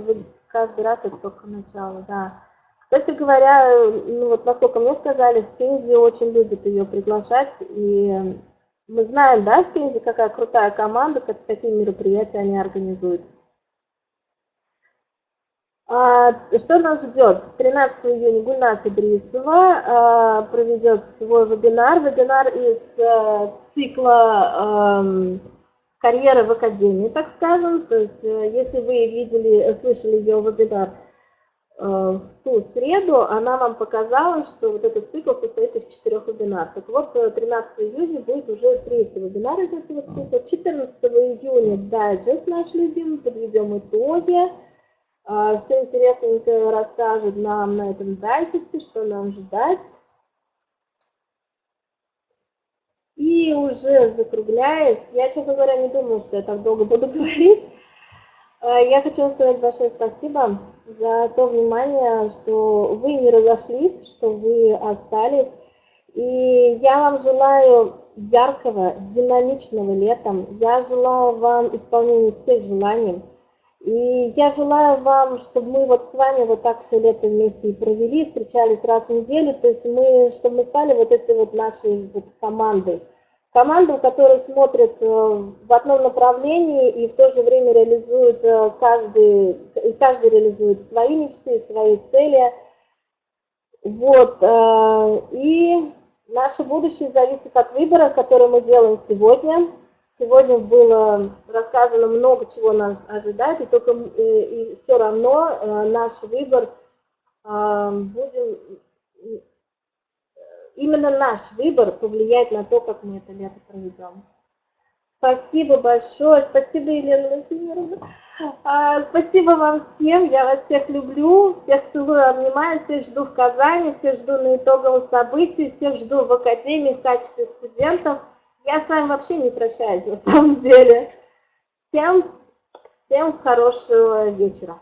каждый раз это только начало, да. Кстати говоря, ну вот насколько мне сказали, в Пензе очень любят ее приглашать, и мы знаем, да, в Пензе какая крутая команда, какие мероприятия они организуют. А, что нас ждет? 13 июня Гульнас Идрисова а, проведет свой вебинар. Вебинар из э, цикла эм, карьеры в академии, так скажем. То есть, э, если вы видели, слышали ее вебинар э, в ту среду, она вам показала, что вот этот цикл состоит из четырех вебинаров. Так вот, 13 июня будет уже третий вебинар из этого цикла. 14 июня дайджест наш любимый, подведем итоги. А, Все интересненькое расскажут нам на этом дайджесте, что нам ждать. И уже закругляясь, я, честно говоря, не думаю, что я так долго буду говорить. А, я хочу сказать большое спасибо за то внимание, что вы не разошлись, что вы остались. И я вам желаю яркого, динамичного летом. Я желаю вам исполнения всех желаний. И я желаю вам, чтобы мы вот с вами вот так все лето вместе и провели, встречались раз в неделю, то есть мы, чтобы мы стали вот этой вот нашей вот командой. Команду, которая смотрит э, в одном направлении и в то же время реализует э, каждый, и каждый реализует свои мечты, свои цели. Вот, э, и наше будущее зависит от выбора, который мы делаем сегодня. Сегодня было рассказано много чего нас ожидает, и только э, и все равно э, наш выбор э, будем именно наш выбор повлияет на то, как мы это лето проведем. Спасибо большое, спасибо, Елена Владимировна. А, спасибо вам всем, я вас всех люблю, всех целую, обнимаю, всех жду в Казани, всех жду на итоговом событии, всех жду в Академии в качестве студентов. Я с вами вообще не прощаюсь на самом деле. Всем, всем хорошего вечера.